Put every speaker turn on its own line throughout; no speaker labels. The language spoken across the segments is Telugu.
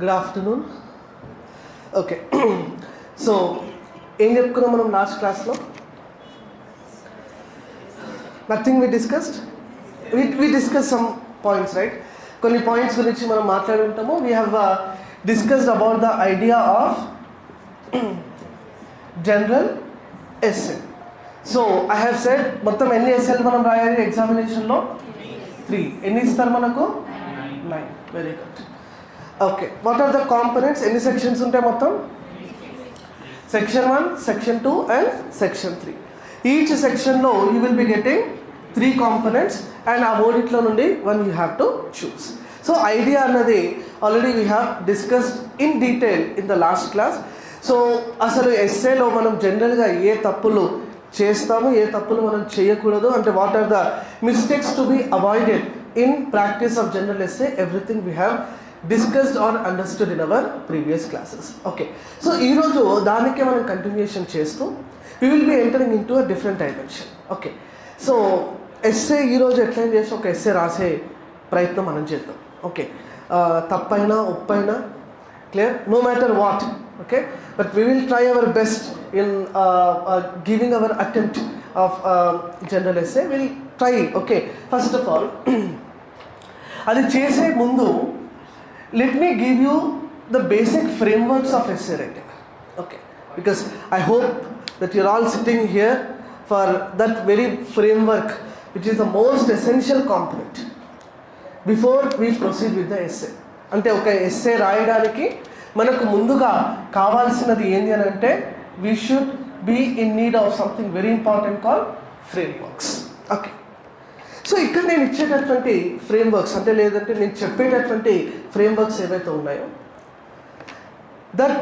గుడ్ ఆఫ్టర్నూన్ ఓకే సో ఏం చెప్పుకున్నాం మనం లాస్ట్ క్లాస్లో nothing we discussed we we discuss some points right కొన్ని పాయింట్స్ గురించి మనం మాట్లాడి ఉంటాము. We have discussed about the idea of general SA so I have said మొత్తం ఎన్ని ఎస్ఎల్ మనం రాయాలి ఎగ్జామినేషన్లో త్రీ ఎన్ని ఇస్తారు మనకు? Nine very good okay what are the components ఎన్ని సెక్షన్స్ ఉంటాయి మొత్తం? Section one section two and section three each సెక్షన్లో you will be getting three components and ఆ మూడిట్లో నుండి one you have to choose so idea అన్నది already we have discussed in detail in the last class so అసలు ఎస్ఏలో మనం జనరల్గా ఏ తప్పులు చేస్తాము ఏ తప్పులు మనం చేయకూడదు? అంటే what are the mistakes to be avoided in practice of general essay everything we have discussed or understood in our previous classes okay so ఈరోజు దానికే మనం కంటిన్యూషన్ చేస్తూ we will be entering in to a different dimension okay so essay ఈరోజు ఎట్లయినా చేసి ఒక ఎస్ఏ రాసే ప్రయత్నం మనం చేద్దాం. ఓకే తప్పైనా ఉప్పైనా clear no matter what okay but we will try our best in giving our attempt of general essay will try okay first of all అది చేసే ముందు let me give you the basic frameworks of essay writing okay because i hope that you're all sitting here for that very framework which is the most essential component before we proceed with the essay అంటే ఒక ఎస్సే రాయడానికి మనకు ముందుగా కావాల్సినది ఏంటి అని అంటే we should be in need of something very important call frameworks okay so ఇక్కడ నేను ఇచ్చేటటువంటి ఫ్రేమ్వర్క్స్ అంటే లేదంటే నేను చెప్పేటటువంటి ఫ్రేమ్వర్క్స్ ఏవైతే ఉన్నాయో that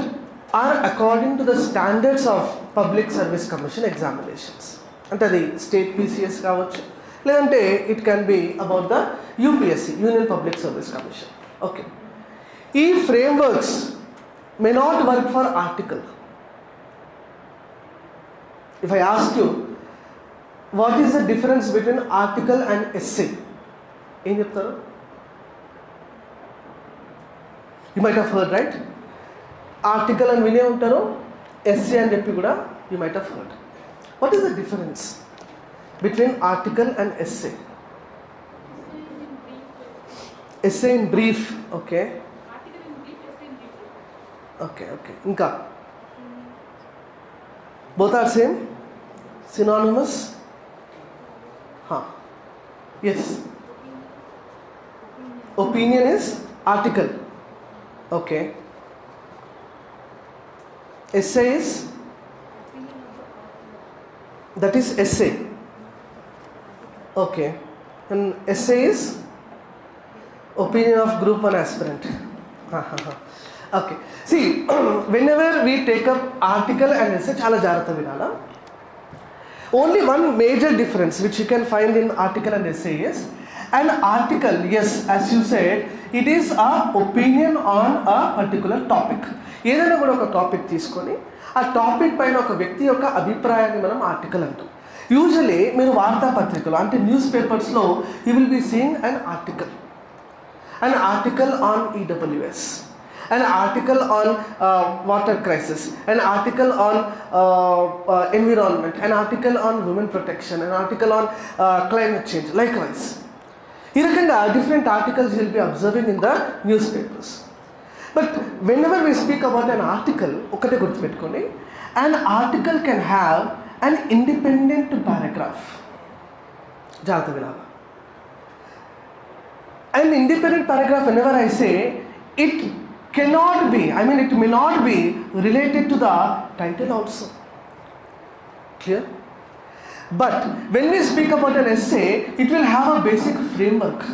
are according to the standards of public service commission examinations అంటే అది స్టేట్ పీసీఎస్ కావచ్చు లేదంటే it can be about the UPSC union public service commission okay ఈ frameworks may not work for article if I ask you what is the difference between article and essay ఏం చెప్తారు you might have heard right article అని వినే ఉంటారు ఎస్సే అని చెప్పి కూడా you might have heard what is the difference between article and essay essay in brief okay okay okay ఇంకా బోత్ ఆర్ సేమ్ సినానిమస్ हाँ। Yes opinion is article okay essay is that is essay okay and essay is opinion of group on aspirant हाँ हाँ हाँ okay see whenever we take up article and essay चाल जाग्रत विनला only one major difference which you can find in article and essay is and article essay as you said it is a opinion on a particular topic ఏదైనా కూడా ఒక టాపిక్ తీసుకొని ఆ టాపిక్ పైన ఒక వ్యక్తి యొక్క అభిప్రాయాన్ని మనం ఆర్టికల్ అంటాం. యూజువలీ మీరు వార్తాపత్రికలు అంటే న్యూస్ పేపర్స్లో you will be seeing and article and article on EWS an article on uh, water crisis, an article on uh, uh environment, an article on women protection, an article on uh, climate change, likewise. Here and different articles you will be observing in the newspapers. But whenever we speak about an article, an article can have an independent paragraph. An independent paragraph, whenever I say, it cannot be i mean it may not be related to the title also clear but when we speak about an essay it will have a basic framework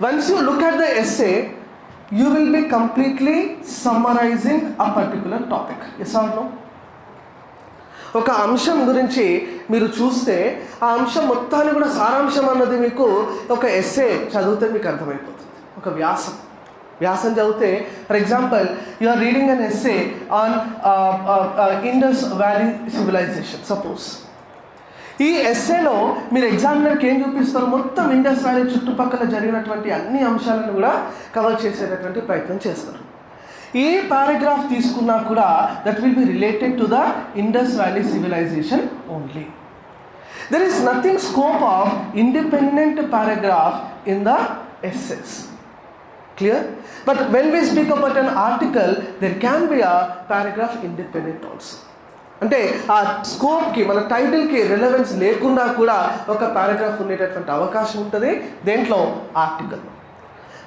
once you look at the essay you will be completely summarizing a particular topic yes or no ఒక అంశం గురించి మీరు చూస్తే ఆ అంశం మొత్తాన్ని కూడా సారాంశం అన్నది మీకు ఒక ఎస్సే చదివితే మీకు అర్థమైపోతుంది ఒక వ్యాసం వ్యాసం చదివితే for example you are reading an essay on Indus valley civilisation suppose ఈ ఎస్ఏలో మీరు ఎగ్జామినర్కి ఏం చూపిస్తారు? మొత్తం ఇండస్ వ్యాలీ చుట్టుపక్కల జరిగినటువంటి అన్ని అంశాలను కూడా కవర్ చేసేటటువంటి ప్రయత్నం చేస్తారు. ఏ పారాగ్రాఫ్ తీసుకున్నా కూడా that will be related to the Indus valley civilisation only there is nothing scope of independent paragraph in the essays. Clear? But when we speak about an article there can be a paragraph independent also. అంటే ఆ స్కోప్కి మన టైటిల్కి రిలవెన్స్ లేకుండా కూడా ఒక పారాగ్రాఫ్ ఉండేటటువంటి అవకాశం ఉంటుంది. దేంట్లో? Article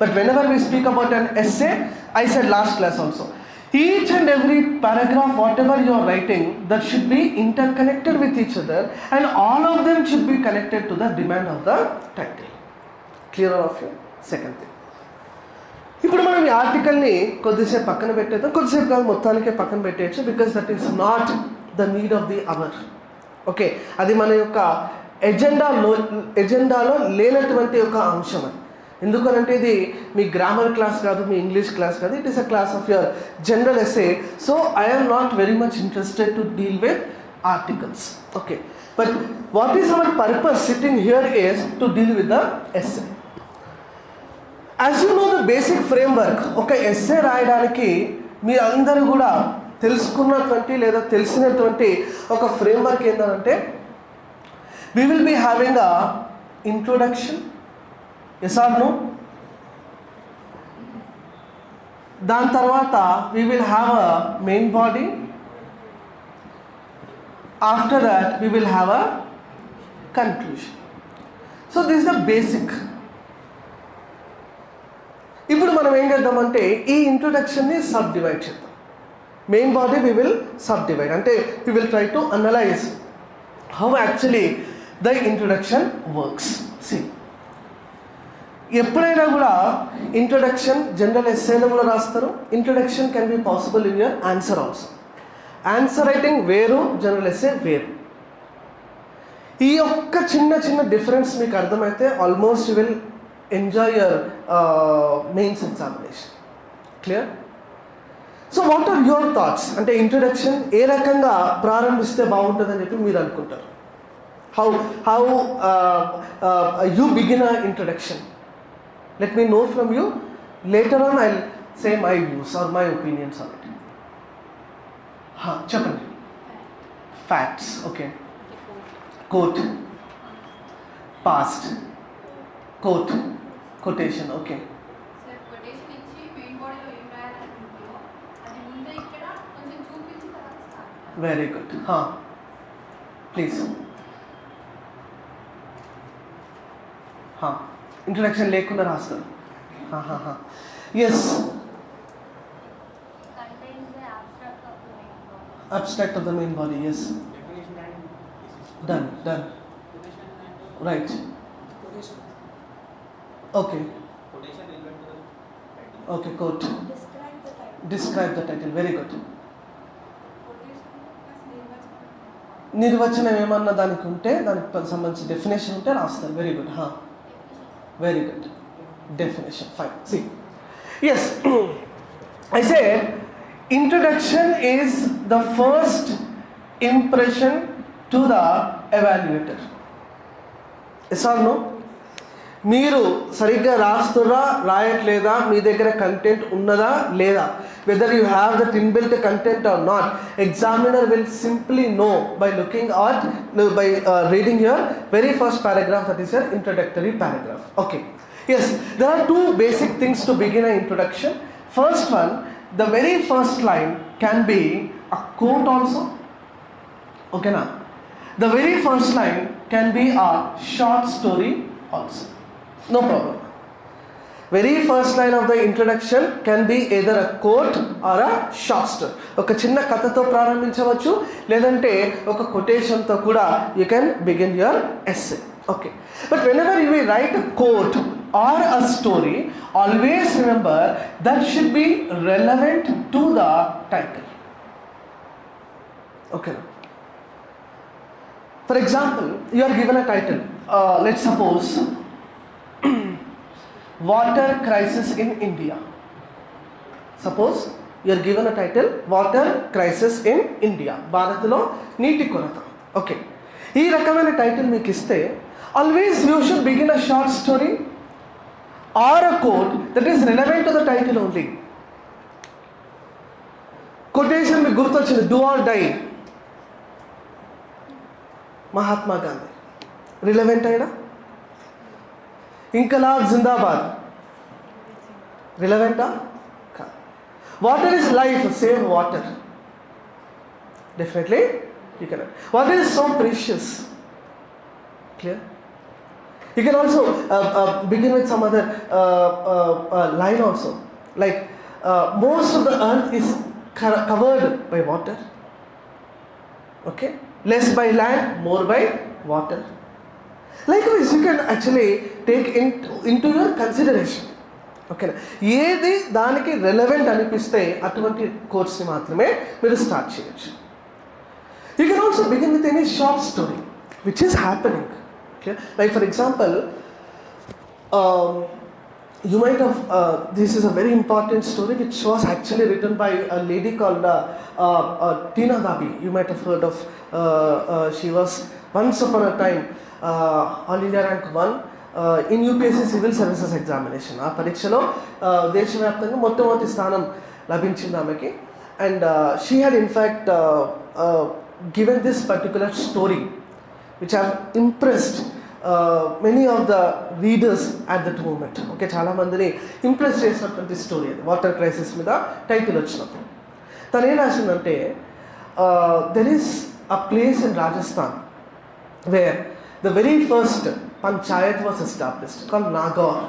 but whenever we speak about an essay I said last class also each and every paragraph whatever you are writing that should be interconnected with each other and all of them should be connected to the demand of the title clear of you second thing ఇప్పుడు మనం ఈ ఆర్టికల్ని కొద్దిసేపు పక్కన పెట్టేద్దాం. కొద్దిసేపు కాదు మొత్తానికే పక్కన పెట్టేయచ్చు. Because that is not the need of the hour okay అది మన యొక్క ఎజెండాలో ఎజెండాలో లేనటువంటి ఒక అంశం అది. ఎందుకనంటే ఇది మీ గ్రామర్ క్లాస్ కాదు మీ ఇంగ్లీష్ క్లాస్ కాదు. It is a class of your general essay so I'm not very much interested to deal with articles okay but what is our purpose sitting here is to deal with the essay as you know the basic framework ఒక ఎస్ఏ రాయడానికి మీ అందరూ కూడా తెలుసుకున్నటువంటి లేదా తెలిసినటువంటి ఒక ఫ్రేమ్వర్క్ ఏంటంటే we will be having a introduction yes or no దాని తర్వాత we will have a main body after that we will have a conclusion so this the basic ఇప్పుడు మనం ఏం చేద్దామంటే ఈ ఇంట్రొడక్షన్ని సబ్ డివైడ్ చేద్దాం. Main body we will subdivide అంటే we will try to analyse how actually the introduction works see ఎప్పుడైనా కూడా ఇంట్రొడక్షన్ జనరల్ ఎస్ఏలో కూడా రాస్తారు. Introduction can be possible in your answer also answer writing వేరు జనరల్ ఎస్ఏ వేరు. ఈ ఒక్క చిన్న చిన్న డిఫరెన్స్ మీకు అర్థమైతే almost will enjoy your mains examination clear so what are your thoughts అంటే ఇంట్రొడక్షన్ ఏ రకంగా ప్రారంభిస్తే బాగుంటుందని చెప్పి మీరు అనుకుంటారు? How how you begin a introduction let me know from you later on I say my views or my opinions on it చెప్పండి.
Facts okay quote past quote quotation okay.
Very good please introduction లేకుండా రాస్తారు
yes. Abstract of the main body
yes done done right. Okay.
Okay quote.
Describe the
title
very good నిర్వచనం.
ఏమన్నా దానికి ఉంటే దానికి సంబంధించి డెఫినేషన్ ఉంటే రాస్తారు వెరీ గుడ్ హా very good definition fine see yes i said introduction is the first impression to the evaluator yes or no మీరు సరిగ్గా రాస్తురా రాయట్లేదా మీ దగ్గర కంటెంట్ ఉన్నదా లేదా whether you have that inbuilt content or not examiner will simply know by looking at by reading your very first paragraph that is your introductory paragraph okay yes there are two basic things to begin a introduction first one the very first line can be a quote also ఓకేనా the very first line can be a short story also no problem. Very first line of the introduction can be either a quote or a shorter ఒక చిన్న కథతో ప్రారంభించవచ్చు లేదంటే ఒక కొటేషన్తో కూడా you can begin your essay okay but whenever you will write a quote or a story always remember that should be relevant to the title okay for example you are given a title let suppose Water Crisis in India. Suppose you are given a title Water Crisis in India. భారత్లో నీటి కొరత ఓకే ఈ రకమైన టైటిల్ మీకు ఇస్తే always you should begin a short story or a quote that is relevant to the title only quotation మీకు గుర్తొచ్చింది do or die Mahatma Gandhi. Relevant అయినా Inkalab Zindabad. Relevant? Water is life, save water. Definitely, you cannot. Water is so precious. Clear? You can also uh, uh, begin with some other uh, uh, uh line also. Like, uh, most of the earth is covered by water. Okay? Less by land, more by water. likewise you can actually take into, into your consideration ఓకేనా ఏది దానికి రెలవెంట్ అనిపిస్తే అటువంటి కోర్స్ని మాత్రమే మీరు స్టార్ట్ చేయొచ్చు you can also begin with any short story which is happening okay like for example you might have uh, this is a very important story which was actually written by a lady called uh, uh, uh, Tina Dabi. You might have heard of. Uh, uh, all India rank one in UPSC civil services examination ఆ పరీక్షలో దేశవ్యాప్తంగా మొట్టమొదటి స్థానం లభించింది ఆమెకి. And she had in fact given this particular story which have impressed many of the readers at that moment okay చాలామందిని ఇంప్రెస్ చేసినటువంటి స్టోరీ అది. వాటర్ క్రైసిస్ మీద టైటిల్ వచ్చినప్పుడు. తను ఏం రాసిందంటే there is a place in Rajasthan where the very first panchayat was established call Nagaur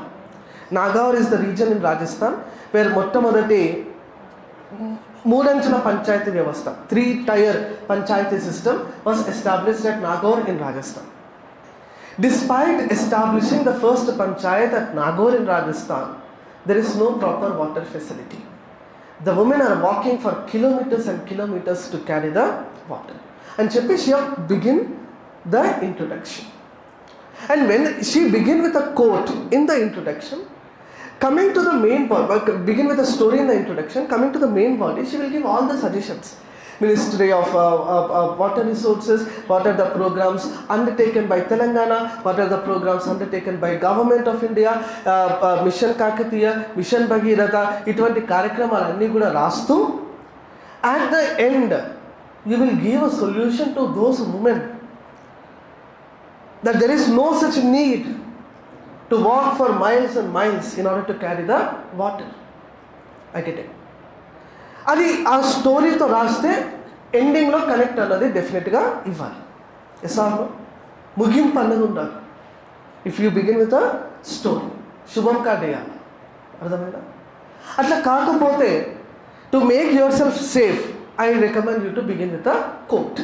Nagaur is the region in Rajasthan where మొట్టమొదటి మూడంచుల పంచాయతీ వ్యవస్థ three tier panchayati system was established at Nagaur in Rajasthan Despite establishing the first panchayat at Nagaur in Rajasthan, there is no proper water facility. The women are walking for kilometers and kilometers to carry the water. And Chepi she begin the introduction. And when she begin with a quote in the introduction, coming to the main part, begin with a story in the introduction, coming to the main body, she will give all the suggestions. Ministry of uh, uh, uh, Water Resources, what are the programs undertaken by Telangana, what are the programs undertaken by Government of India, uh, uh, Mission Kakatiya, Mission Bhagirath, ఇటువంటి కార్యక్రమాలన్నీ కూడా రాస్తూ at the end you will give a solution to those women that there is no such need to walk for miles and miles in order to carry the water. I get it. అది ఆ స్టోరీతో రాస్తే ఎండింగ్లో కనెక్ట్ అన్నది డెఫినెట్గా ఇవ్వాలి. ఎస్ఆర్లో ముగింపు అన్నది ఉండాలి. If you begin with a story శుభం కార్డ్ వేయాలి అర్థమైందా? అట్లా కాకపోతే to make yourself safe I recommend you to begin with a quote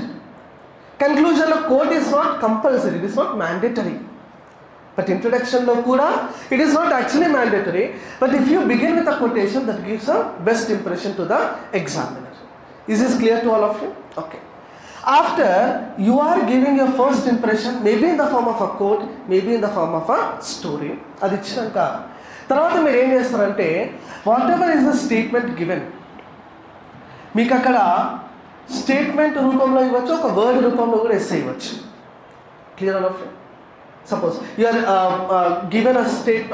కన్క్లూజన్లో quote is not compulsory it is not mandatory but ఇంట్రడక్షన్లో కూడా it is not actually mandatory but if you begin with a quotation that gives a best impression to the examiner is is clear to all of you okay after you are giving your first impression maybe in the form of a quote maybe in the form of a story అది ఇచ్చినాక తర్వాత మీరు ఏం చేస్తారంటే whatever is the statement given మీకు అక్కడ స్టేట్మెంట్ రూపంలో ఇవ్వచ్చు ఒక వర్డ్ రూపంలో కూడా ఎస్ ఇవ్వచ్చు. Clear all of suppose suppose given a state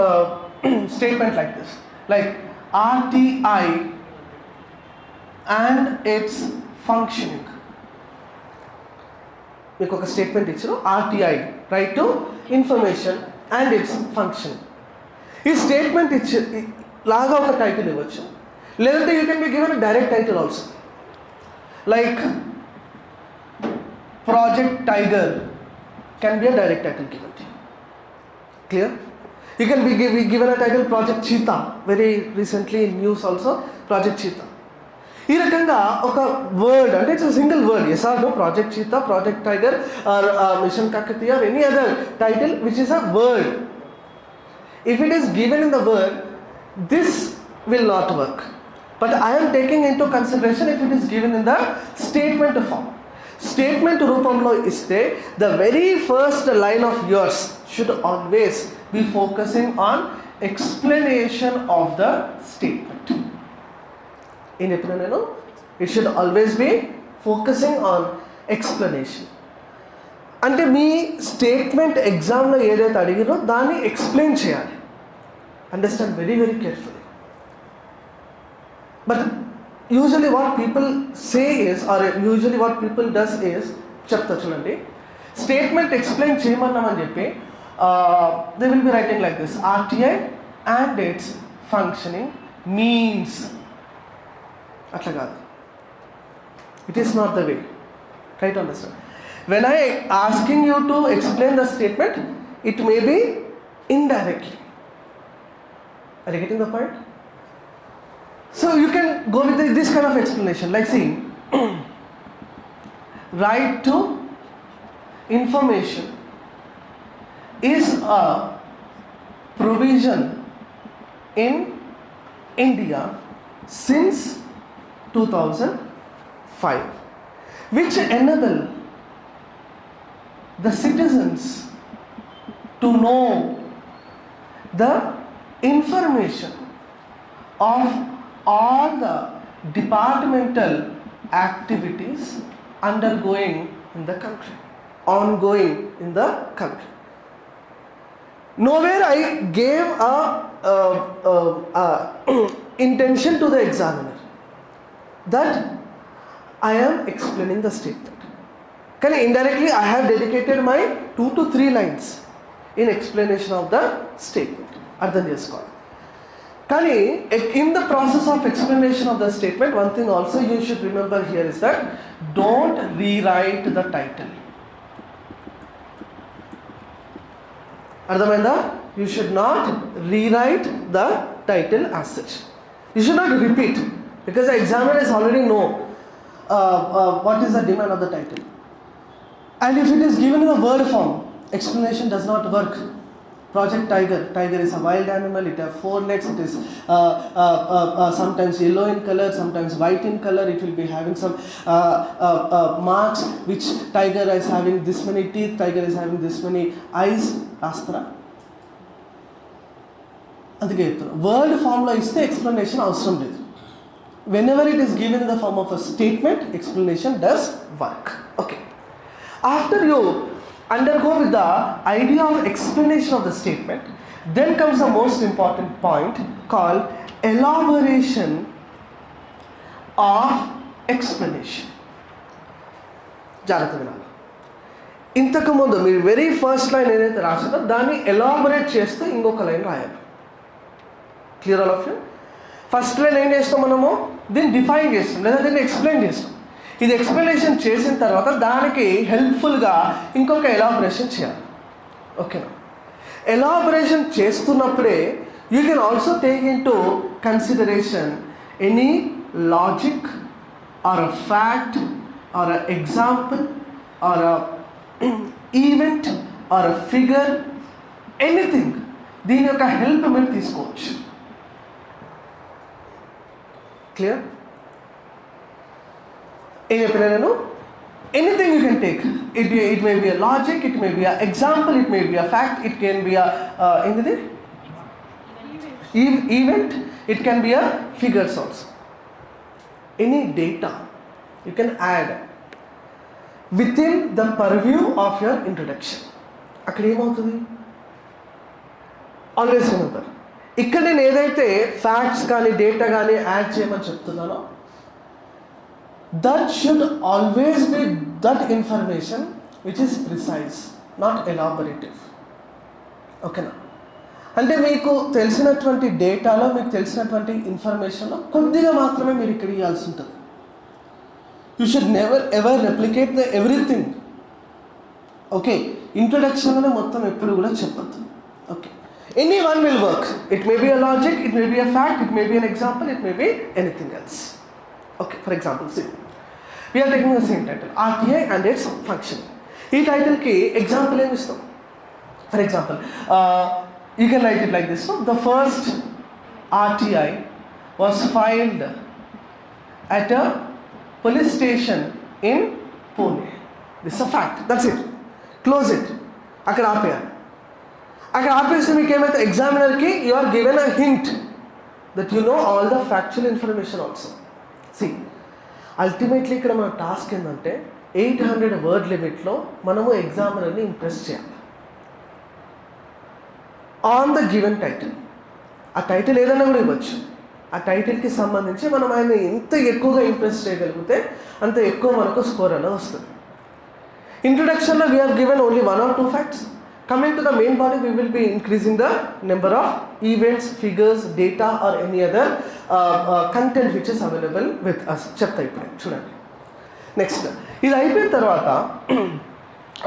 statement given like state uh, statement like this. మీకు ఒక స్టేట్మెంట్ ఇచ్చారు RTI right to information and it's function ఈ స్టేట్మెంట్ ఇచ్చి లాగా ఒక టైటిల్ ఇవ్వచ్చు. లేదంటే you can be given direct title also Like Project Tiger can be a direct title given to you. Clear? You can be, give, be given a title Project Cheetah. Very recently in news also, Project Cheetah. ఈ రకంగా ఒక వర్డ్ అంటే it's single word yes or no Project Cheetah Project Tiger or Mission Kakatiya or any other title which is a word if it is given in the word, this will not work. But I am taking into consideration if it is given in the statement form. Statement రూపంలో ఇస్తే the very first line of yours should always be focusing on explanation of the statement ఏం చెప్పిన నేను it should always be focusing on explanation అంటే మీ స్టేట్మెంట్ ఎగ్జామ్లో ఏదైతే అడిగిరో దాన్ని ఎక్స్ప్లెయిన్ చేయాలి. Understand very very careful But usually what people say is or usually what people does is చెప్తా చూడండి స్టేట్మెంట్ ఎక్స్ప్లెయిన్ చేయమన్నామని చెప్పి they will be writing like this RTI and its functioning means అట్లా కాదు it is not the way try to understand when I asking you to explain the statement it may be indirectly Are you getting the point? So you can go with this kind of explanation, like see, right to information is a provision in India since 2005, which enable the citizens to know the information of all the departmental activities undergoing in the country, ongoing in the country. Nowhere I gave a, a, a, a intention to the examiner that I am explaining the statement. Can I indirectly I have dedicated my two to three lines in explanation of the statement or the news column. కానీ in the process of explanation of the statement one thing also you should remember here is that don't rewrite the title అర్థమైందా you should not rewrite the title as such you should not repeat because the examiner is already know what is the demand of the title And if it is given in a word form, explanation does not work. Project Tiger. Tiger is a wild animal. It has four legs. It is uh, uh, uh, uh, sometimes yellow in color, sometimes white in color. It will be having some uh, uh, uh, marks. Which tiger is having this many teeth? Tiger is having this many eyes. రాస్తారా అందుకే చెప్తాను వర్డ్ ఫామ్లో ఇస్తే ఎక్స్ప్లెనేషన్ అవసరం లేదు whenever it is given in the form of a statement explanation does work okay after you undergo with the idea of explanation of the statement then comes the most important point called elaboration of explanation జాగ్రత్త వినాలి ఇంతకుముందు మీరు వెరీ ఫస్ట్ లైన్ ఏదైతే రాసిందో దాన్ని ఎలాబొరేట్ చేస్తూ ఇంకొక లైన్ రాయాలి clear all of you first line ఏం చేస్తాం మనము దీన్ని డిఫైన్ చేస్తాం లేదా దీన్ని ఎక్స్ప్లెయిన్ చేస్తాం ఇది ఎక్స్ప్లెనేషన్ చేసిన తర్వాత దానికి హెల్ప్ఫుల్గా ఇంకొక ఎలాబరేషన్ చేయాలి. ఓకేనా elaboration చేస్తున్నప్పుడే you can also take into consideration any logic or a fact or a example or a event or a figure anything దీని యొక్క హెల్ప్ మీరు తీసుకోవచ్చు. క్లియర్ ఏం చెప్పినా నేను anything you can take it it may be a logic it may be a example it may be a fact it can be a ఏంటిది event it can be a figures also any data you can add within the purview of your introduction అక్కడ ఏమవుతుంది? ఆల్వేస్ ఉంటారు ఇక్కడ నేను ఏదైతే ఫ్యాక్ట్స్ కానీ డేటా కానీ యాడ్ చేయమని చెప్తున్నానో that should always be that information which is precise not elaborative. ఓకేనా అంటే మీకు తెలిసినటువంటి డేటాలో మీకు తెలిసినటువంటి ఇన్ఫర్మేషన్లో కొద్దిగా మాత్రమే మీరు ఇక్కడ ఇవ్వాల్సి ఉంటుంది. You should never ever replicate the everything okay ఇంట్రొడక్షన్లోనే మొత్తం ఎప్పుడు కూడా చెప్పద్దు. Okay any one will work it may be a logic it may be a fact it may be an example it may be anything else okay for example see We are taking the same title RTI and its function ఈ టైటిల్కి ఎగ్జాంపుల్ ఏమి ఇస్తాం for example you can write it like this the first RTI was filed at a police station in Pune. This is a fact. That's it. Close it. అక్కడ ఆపేయాలి అక్కడ ఆపేస్తే మీకు ఏమైతే ఎగ్జామినర్కి you are given a hint that you know all the factual information also see ultimately ఇక్కడ మన టాస్క్ ఏంటంటే ఎయిట్ హండ్రెడ్ వర్డ్ లిమిట్లో మనము ఎగ్జామినర్ని ఇంప్రెస్ చేయాలి. ఆన్ ద గివెన్ టైటిల్ ఆ టైటిల్ ఏదైనా కూడా ఇవ్వచ్చు. ఆ టైటిల్కి సంబంధించి మనం ఆయన ఎంత ఎక్కువగా ఇంప్రెస్ చేయగలిగితే అంత ఎక్కువ మనకు స్కోర్ అనేది వస్తుంది. ఇంట్రొడక్షన్లో we are given only one or two facts Coming to the main body we will be increasing the number of events figures data or any other content which is available with us చెప్తా ఇప్పుడు చూడండి నెక్స్ట్ ఇది అయిపోయిన తర్వాత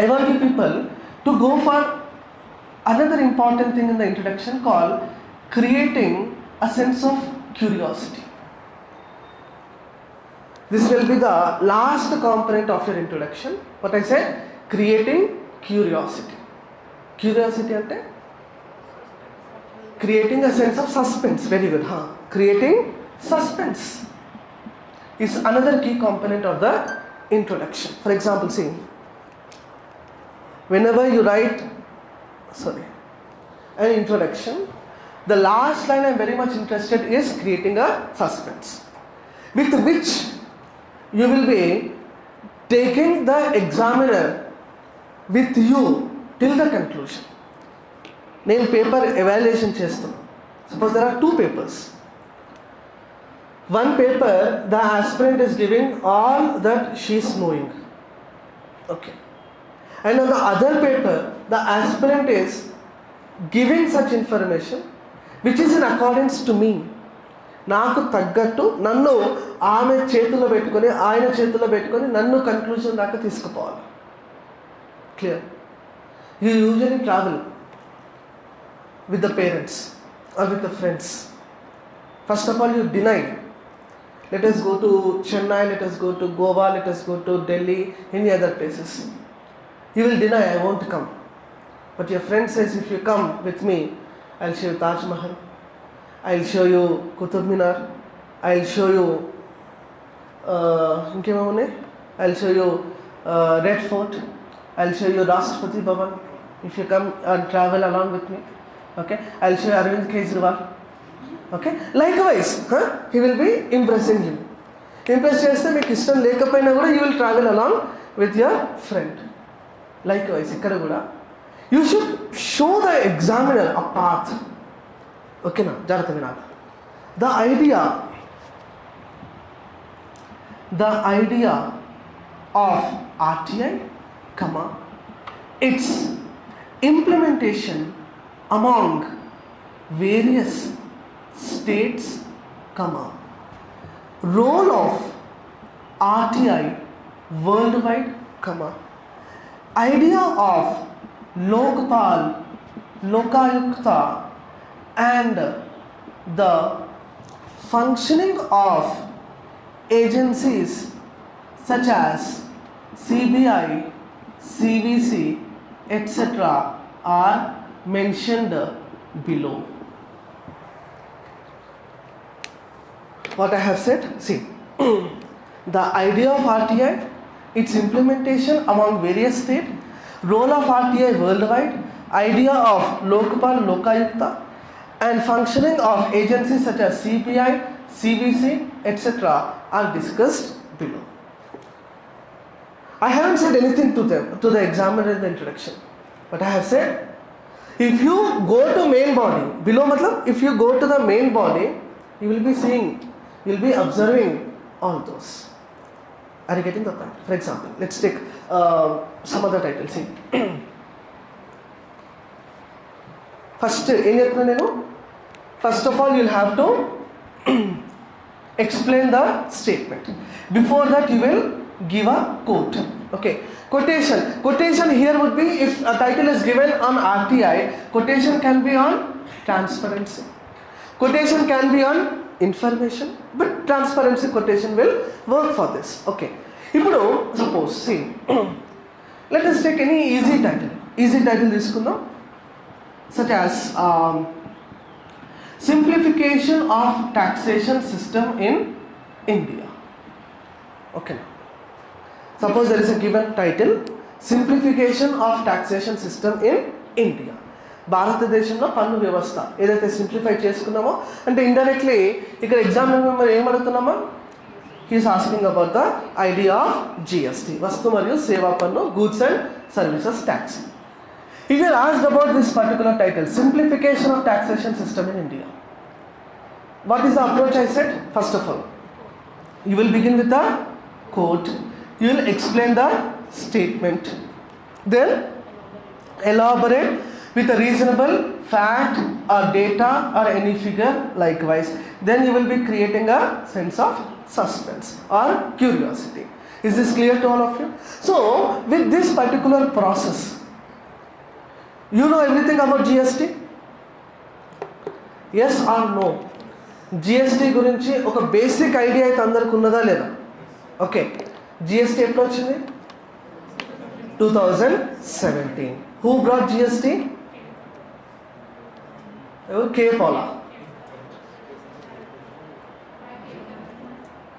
I want you people to go for another important thing in the introduction call creating a sense of curiosity This will be the last component of your introduction. What I said, creating curiosity. Curiosity ante creating a sense of suspense. Very good, huh? Creating suspense is another key component of the introduction. For example, see, whenever you write, sorry, an introduction, the last line I'm very much interested is creating a suspense, with which you will be taking the examiner with you till the conclusion నేను పేపర్ ఎవాల్యుయేషన్ చేస్తున్నాను suppose there are two papers one paper the aspirant is giving all that she's knowing okay and on the other paper the aspirant is giving such information which is in accordance to me నాకు తగ్గట్టు నన్ను ఆమె చేతిలో పెట్టుకొని ఆయన చేతిలో పెట్టుకొని నన్ను కన్క్లూజన్ దాకా తీసుకుపోవాలి. Clear you usually travel with the parents or with the friends. First of all, you deny. Let us go to Chennai, let us go to Goa, let us go to Delhi, any other places. You will deny, I won't come. But your friend says, if you come with me, I'll show you Taj Mahal, I'll show you Qutub Minar, I'll show you, uh, I'll show you uh, Red Fort, I'll show you Rashtrapati Bhavan, if you come and travel along with me. Okay, I'll show you Arvind Kejriwal. Okay, likewise, huh? he will be impressing you. Impress చేస్తే మీకు ఇష్టం లేకపోయినా కూడా you will travel along with your friend likewise ఇక్కడ కూడా you should show the examiner a path ఓకేనా జాగ్రత్త వినాలి the idea the idea of RTI comma it's implementation among various states comma role of RTI worldwide comma idea of Lokpal Lokayukta and the functioning of agencies such as CBI, CVC, etc. are mentioned below. What I have said, see, the idea of RTI, its implementation among various states, role of RTI worldwide, idea of Lokpal Lokayukta, and functioning of agencies such as CPI, CVC, etc. are discussed below. I haven't said anything to them, to the examiner in the introduction. But I have said, if you go to main body, below matlab, if you go to the main body, you will be seeing, you will be observing all those. Are you getting the point? For example, let's take uh, some other titles. See. first, first of all, you'll have to explain the statement. Before that, you will give a quote. Okay, quotation. Quotation here would be if a title is given on RTI, quotation can be on transparency. Quotation can be on information, but transparency quotation will work for this. Okay. ఇప్పుడు suppose see let us take any easy title easy title తీసుకుందాం such as simplification of taxation system in India okay suppose there is a given title simplification of taxation system in India భారతదేశంలో పన్ను వ్యవస్థ ఏదైతే సింప్లిఫై చేసుకున్నామో అంటే ఇండైరెక్ట్లీ ఇక్కడ ఎగ్జామ్ మేము ఏమడుగుతున్నామా he's asking about the idea of GST వస్తు మరియు సేవా పన్ను గూడ్స్ అండ్ సర్వీసెస్ ట్యాక్స్ ఇది your about this particular title simplification of taxation system in India what is the approach I set first of all you will begin with the court you will explain the statement, then elaborate with a reasonable fact or data or any figure likewise. Then you will be creating a sense of suspense or curiosity. Is this clear to all of you? So, with this particular process, you know everything about GST? Yes or no? GST గురించి ఒక బేసిక్ ఐడియా అయితే అందరికి ఉన్నదా లేదా okay GST approximately 2017. Who brought GST? K. Paula.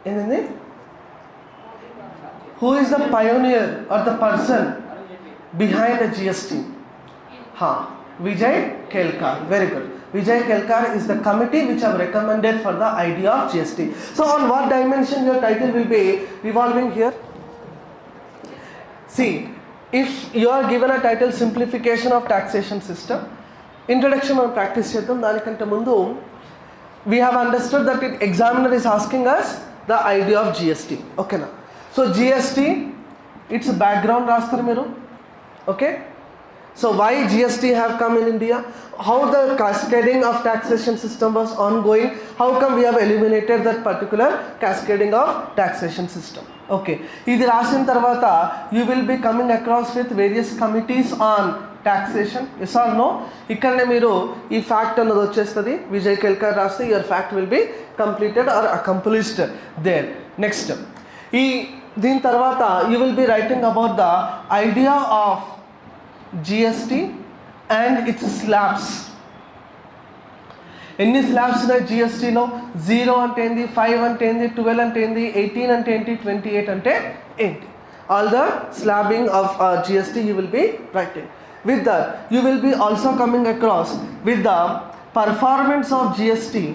And then who is the pioneer or the person behind the GST? Ha, Vijay Kelkar. Very good. Vijay Kelkar is the committee which have recommended for the idea of GST. So, on what dimension your title will be revolving here? See, if you are given a title simplification of taxation system, introduction మనం ప్రాక్టీస్ చేద్దాం దానికంటే ముందు we have understood that it examiner is asking us the idea of GST. ఓకేనా సో జిఎస్టీ ఇట్స్ బ్యాక్గ్రౌండ్ రాస్తారు మీరు okay So why GST have come in India? How the cascading of taxation system was ongoing? How come we have eliminated that particular cascading of taxation system? Okay. ఇది రాసిన తర్వాత you will be coming across with various committees on taxation. Yes or no? ఇక్కడనే మీరు ఈ ఫ్యాక్ట్ అన్నది వచ్చేస్తుంది విజయ్ కేల్కర్ రాస్తే your fact will be completed or accomplished there next ఈ దీని తర్వాత you will be writing about the idea of GST and it's slabs ఎన్ని స్లాబ్స్ ఉన్నాయి జిఎస్టీలో జీరో అంటే ఏంది ఫైవ్ అంటే ఏంది ట్వెల్వ్ అంటే ఏంది ఎయిటీన్ అంటే ఏంటి ట్వంటీ ఎయిట్ అంటే ఏంటి all the slabbing of GST you will be writing with that you will be also coming across with the performance of GST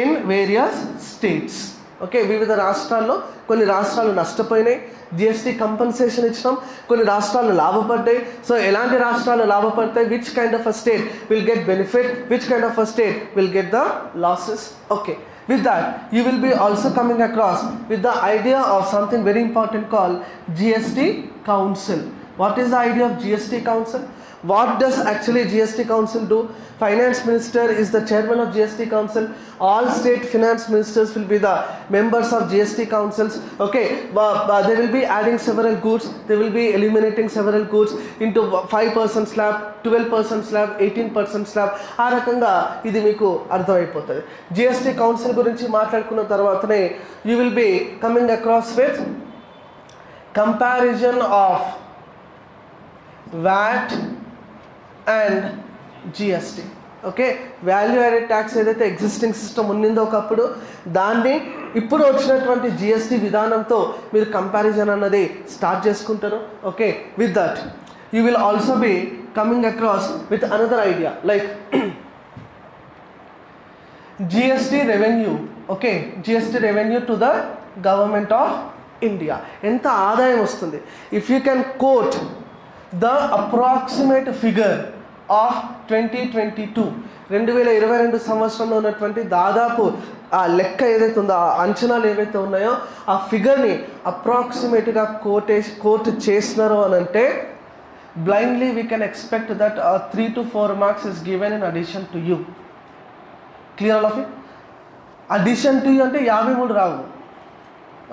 in various states Okay వివిధ రాష్ట్రాల్లో కొన్ని రాష్ట్రాలు నష్టపోయినాయి. జిఎస్టీ కంపెన్సేషన్ ఇచ్చినాం. కొన్ని రాష్ట్రాలు లాభపడ్డాయి. సో ఎలాంటి రాష్ట్రాలు లాభపడతాయి? Which kind of a state will get benefit which kind of a state will get the losses okay with that you will be also coming across with the idea of something very important call GST council what is the idea of GST council what does actually gst council do finance minister is the chairman of gst council all state finance ministers will be the members of gst councils okay uh, uh, they will be adding several goods they will be eliminating several goods into 5% slab 12% slab 18% slab ఆ రకంగా ఇది మీకు అర్థమైపోతుంది జిఎస్టీ కౌన్సిల్ గురించి మాట్లాడుకున్న తర్వాతనే you will be coming across with comparison of VAT and GST. Okay? Value added tax ఏదైతే ఎగ్జిస్టింగ్ సిస్టమ్ ఉన్నిందో ఒకప్పుడు దాన్ని ఇప్పుడు వచ్చినటువంటి జిఎస్టీ విధానంతో మీరు కంపారిజన్ అన్నది స్టార్ట్ చేసుకుంటారు. Okay? With that you will also be coming across with another idea like GST revenue. Okay? GST revenue to the government of India ఎంత ఆదాయం వస్తుంది? If you can quote the approximate figure of twenty twenty two. రెండు వేల ఇరవై రెండు సంవత్సరంలో ఉన్నటువంటి దాదాపు ఆ లెక్క ఏదైతే ఉందో ఆ అంచనాలు ఏవైతే ఉన్నాయో ఆ ఫిగర్ని అప్రాక్సిమేట్గా కోటే కోట్ చేసినారో అని అంటే blindly we can expect that three to four marks is given in addition to you clear all of it addition to అంటే యాభై మూడు రావు.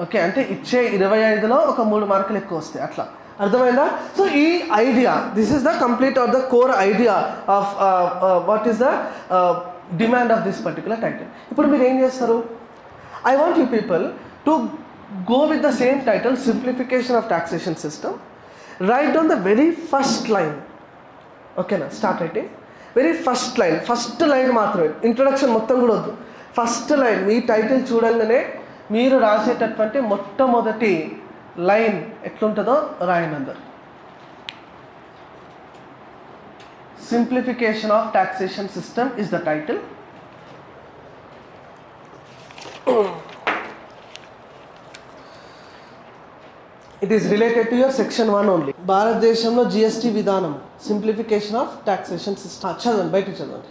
ఓకే అంటే ఇచ్చే ఇరవై ఐదులో ఒక మూడు మార్కులు ఎక్కువ వస్తాయి అట్లా. అర్థమైందా? సో ఈ idea this is the complete or the core idea of what is the demand of this particular title ఇప్పుడు మీరు ఏం చేస్తారు? I want you people to go with the same title simplification of taxation system right on the very first line ఓకేనా start writing very first line first line మాత్రమే. ఇంట్రొడక్షన్ మొత్తం కూడా వద్దు. ఫస్ట్ లైన్ మీ టైటిల్ చూడంగానే మీరు రాసేటటువంటి మొట్టమొదటి లైన్ ఎట్లుంటుందో రాయనందర్ simplification of taxation system is the title it is related to your section one only భారతదేశంలో జిఎస్టీ విధానం సింప్లిఫికేషన్ ఆఫ్ టాక్సేషన్ సిస్టమ్ చదవండి బయట చదవండి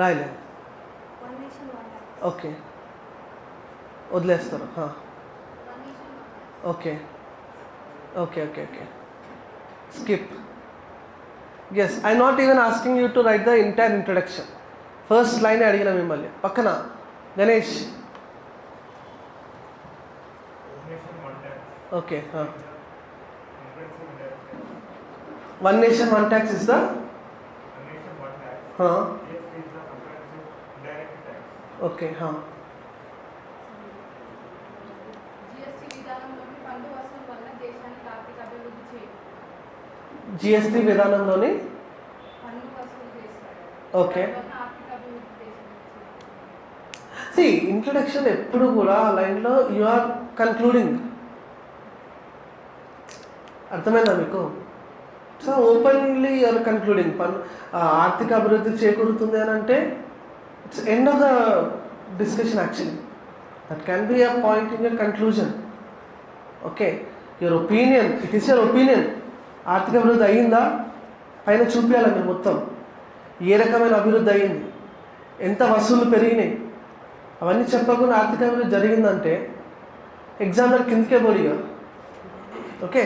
రాయలేదు. ఓకే. వదిలేస్తారు. Okay. Okay okay okay. Skip. Yes I not even asking you to write the entire introduction first line అడిగిన మిమ్మల్ని. పక్కన. Ganesh. Okay one nation one tax is the okay
GST విధానంలోని పన్ను వసూలు వల్ల దేశానికి ఆర్థిక అభివృద్ధి చేయ
జిఎస్టీ విధానంలోని ఓకే. సి ఇంట్రడక్షన్ ఎప్పుడు కూడా ఆ లైన్లో యు ఆర్ కన్క్లూడింగ్ అర్థమైందా మీకు? సో ఓపెన్లీ యూఆర్ కన్క్లూడింగ్ ఆర్థిక అభివృద్ధి చేకూరుతుంది అని అంటే It's end of the discussion actually. That can be a point in your conclusion. Okay your opinion it is your opinion ఆర్థిక అభివృద్ధి అయ్యిందా పైన చూపించాలి మీరు మొత్తం? ఏ రకమైన అభివృద్ధి అయ్యింది ఎంత వసూళ్ళు పెరిగినాయి? అవన్నీ చెప్పకుండా ఆర్థిక అభివృద్ధి జరిగిందంటే ఎగ్జామినర్ కిందకే
పోలిగా okay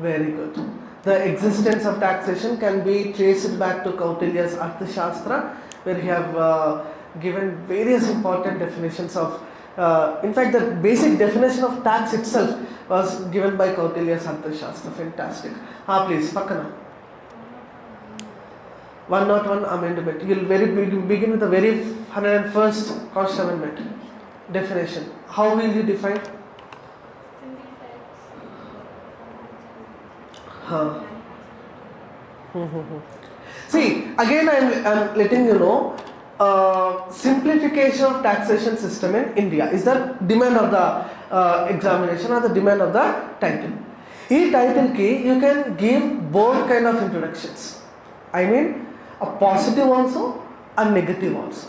Very good. The existence of taxation can be traced back to Kautilya's Arthashastra, where he have uh, given various important definitions of. Uh, in fact, the basic definition of tax itself was given by Kautilya's Arthashastra. Fantastic. Ah, please, Pakana. 101 amendment. You'll very beg- begin with the very 101st Constitutional Amendment definition. How will you define? Mm-hmm. See, again I'm, letting you know uh, simplification of taxation system in India is the demand of the uh, examination or the demand of the title. In title key you can give both kind of introductions. I mean a positive also and negative also.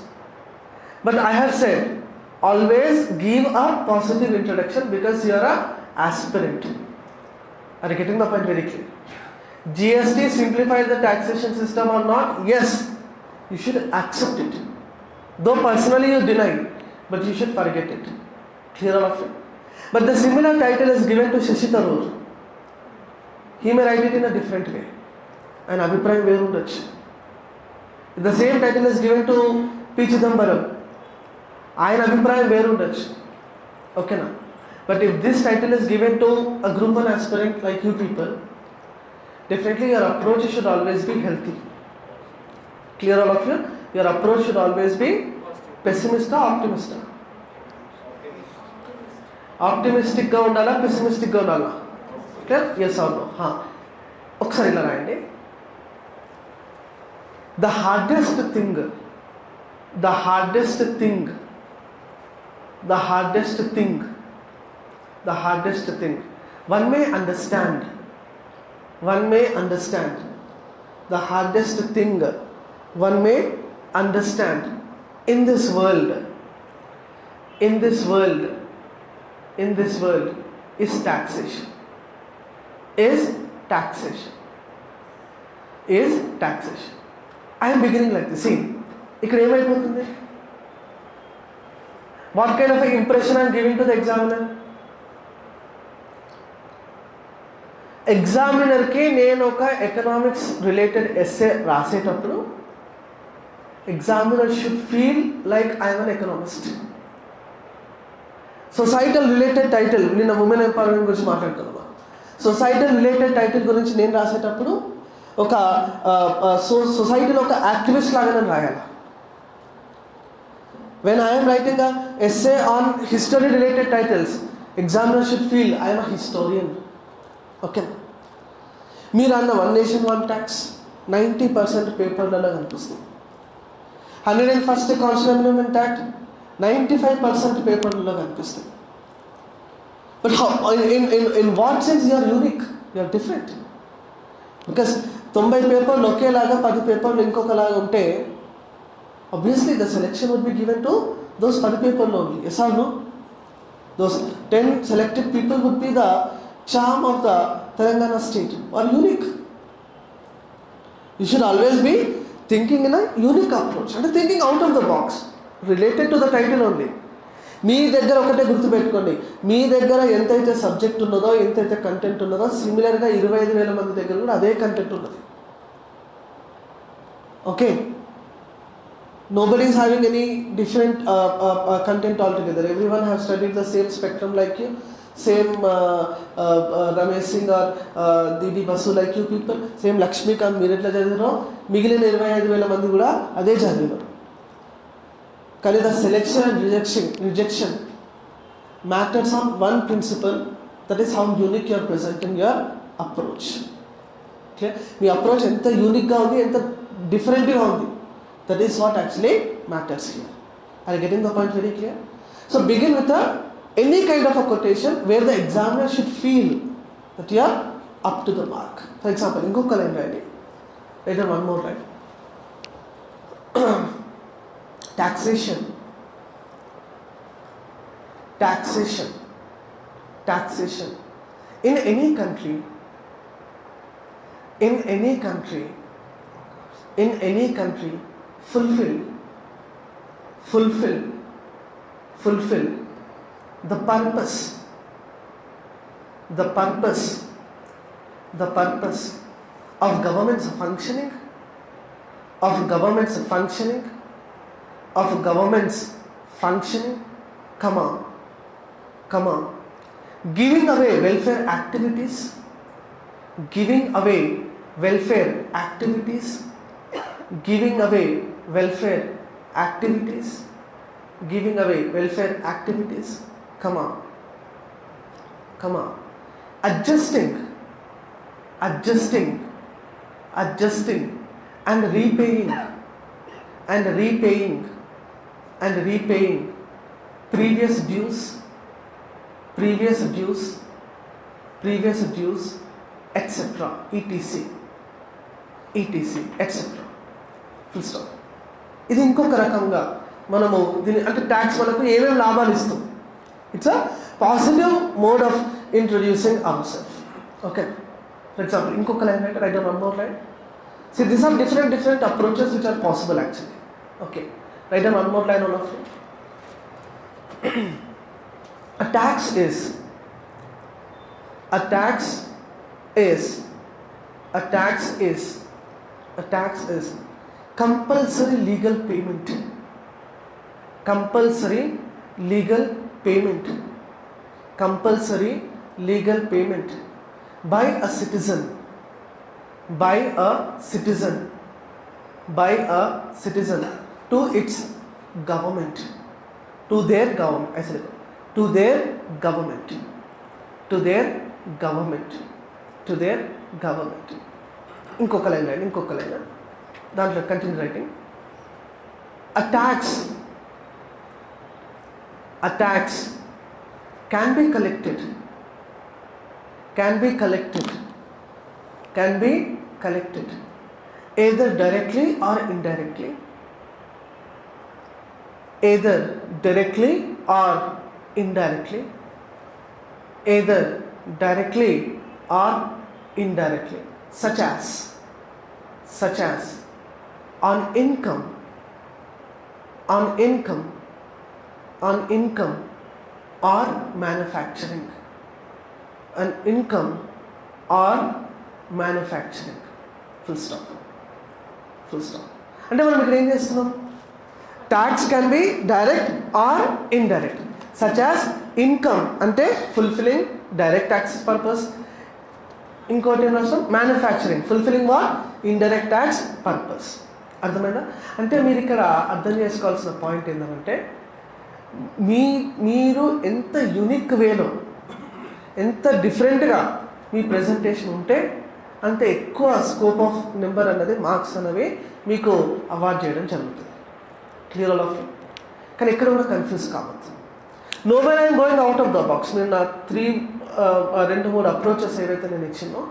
But I have said always give a positive introduction because you are a aspirant. Are you getting the point very clear? GST simplified the taxation system or not? Yes, you should accept it. Though personally you deny, but you should forget it. Clear all of it? But the similar title is given to Shashi Tharoor. He may write it in a different way. And Abhiprayam వేరు ఉండొచ్చు the same title is given to P Chidambaram ఆయన అభిప్రాయం వేరు ఉండొచ్చు ఓకేనా but if this title is given to a group one aspirant like you people definitely your approach should always be healthy clear all of you your approach should always be పెసిమిస్టా ఆప్టిమిస్టా ఆప్టిమిస్టిక్గా ఉండాలా పెసిమిస్టిక్గా ఉండాలా క్లియర్ ఎస్ అవును ఒకసారి ఇలా రాయండి the hardest thing the hardest thing the hardest thing the hardest thing one may understand one may understand the hardest thing one may understand in this world in this world in this world is taxation is taxation is taxation i am beginning like this see ఇక్కడ ఏమైపోతుంది what kind of impression I'm giving to the examiner ఎగ్జామినర్కి నేను ఒక ఎకనామిక్స్ రిలేటెడ్ ఎస్ఏ రాసేటప్పుడు examiner should feel like I'm an economist societal related title నిన్న ఉమెన్ ఎంపవర్మెంట్ గురించి మాట్లాడుతున్నాం సొసైటల్ రిలేటెడ్ టైటిల్ గురించి నేను రాసేటప్పుడు ఒక సో సొసైటీలో ఒక యాక్టివిస్ట్ లాగా నేను రాయాలి? When I'm writing a essay on history related titles examiner should feel I'm a historian okay మీరు అన్న one nation one tax ninety percent పేపర్లలో కనిపిస్తుంది hundred and first constitution amendment act ninety five percent పేపర్లలో కనిపిస్తుంది but in in in what sense you're unique you're different because తొంభై పేపర్లు ఒకేలాగా పది పేపర్లు ఇంకొకలాగా ఉంటే obviously the selection would be given to those పది పేపర్లో only. Yes or no? Those 10 selected people would be the charm of the Telangana state or unique you should always be thinking in a unique approach అంటే thinking out of the box related to the title only మీ దగ్గర ఒకటే గుర్తుపెట్టుకోండి. మీ దగ్గర ఎంతైతే సబ్జెక్ట్ ఉన్నదో ఎంతైతే కంటెంట్ ఉన్నదో సిమిలర్గా ఇరవై ఐదు వేల మంది దగ్గర కూడా అదే కంటెంట్ ఉన్నది. Okay nobody is having any different content altogether every one have studied the same spectrum like you same Ramesh Singh or D D Basu like you people same Laxmikanth మీరు ఎట్లా చదివినో మిగిలిన ఇరవై ఐదు వేల మంది కూడా అదే చదివినారు కానీ the selection and rejection rejection matters on one principle that is how unique your present in your approach okay me approach ఎంత యూనిక్గా ఉంది ఎంత డిఫరెంట్గా ఉంది that is what actually matters here I getting the point very clear so begin with any kind of a quotation where the examiner should feel that you are up to the mark. For example, in Google and writing, later one more right. taxation, taxation, taxation. In any country, in any country, in any country, fulfill, fulfill, fulfill the purpose, the purpose, the purpose of government's functioning, of government's functioning, of government's functioning. Come on, come on. Giving away welfare activities, giving away welfare activities. Giving away welfare activities. Giving away welfare activities come on come on adjusting adjusting adjusting and repaying and repaying and repaying previous dues previous dues previous dues etc etc etc etc full stop ఇది ఇంకొక రకంగా మనము దీని అంటే ట్యాక్స్ మనకు ఏమేమి లాభాలు It's a positive mode of introducing ourselves. Okay. For example, inkoka line writer, I don't remember right. See, these are different different approaches which are possible actually. Okay. Write down one more line or of a tax is a tax is a tax is a tax is compulsory legal payment compulsory legal payment compulsory legal payment by a citizen by a citizen by a citizen to its government to their government I said to their government to their government to their government ఇంకొక లైన్ రైట్ ఇంకొక లైన్ దాంట్లో continue writing a tax a tax can be collected. Can be collected. Can be collected. Either directly or indirectly. Either directly or indirectly, either directly or indirectly, such as, such as on income, on income, on income or manufacturing, an income or manufacturing. Full stop. Full stop. అంటే మనం ఇక్కడ ఏం చేస్తున్నాం? Tax can be direct or indirect such as income అంటే ఫుల్ఫిలింగ్ డైరెక్ట్ ట్యాక్స్ పర్పస్ ఇంకోటి ఏం రాస్తాం? Manufacturing fulfilling what indirect tax purpose అర్థమైందా? అంటే మీరు ఇక్కడ అర్థం చేసుకోవాల్సిన పాయింట్ ఏంటంటే మీ మీరు ఎంత యునిక్ వేలో ఎంత డిఫరెంట్గా మీ ప్రజెంటేషన్ ఉంటే అంత ఎక్కువ స్కోప్ ఆఫ్ నెంబర్ అన్నది మార్క్స్ అనేవి మీకు అవార్డ్ చేయడం జరుగుతుంది. క్లియర్ ఆల్ ఆఫ్ కానీ ఎక్కడ కూడా కన్ఫ్యూజ్ కావద్దు. No when I'm going out of the box నేను నా త్రీ రెండు మూడు అప్రోచెస్ ఏవైతే నేను ఇచ్చినో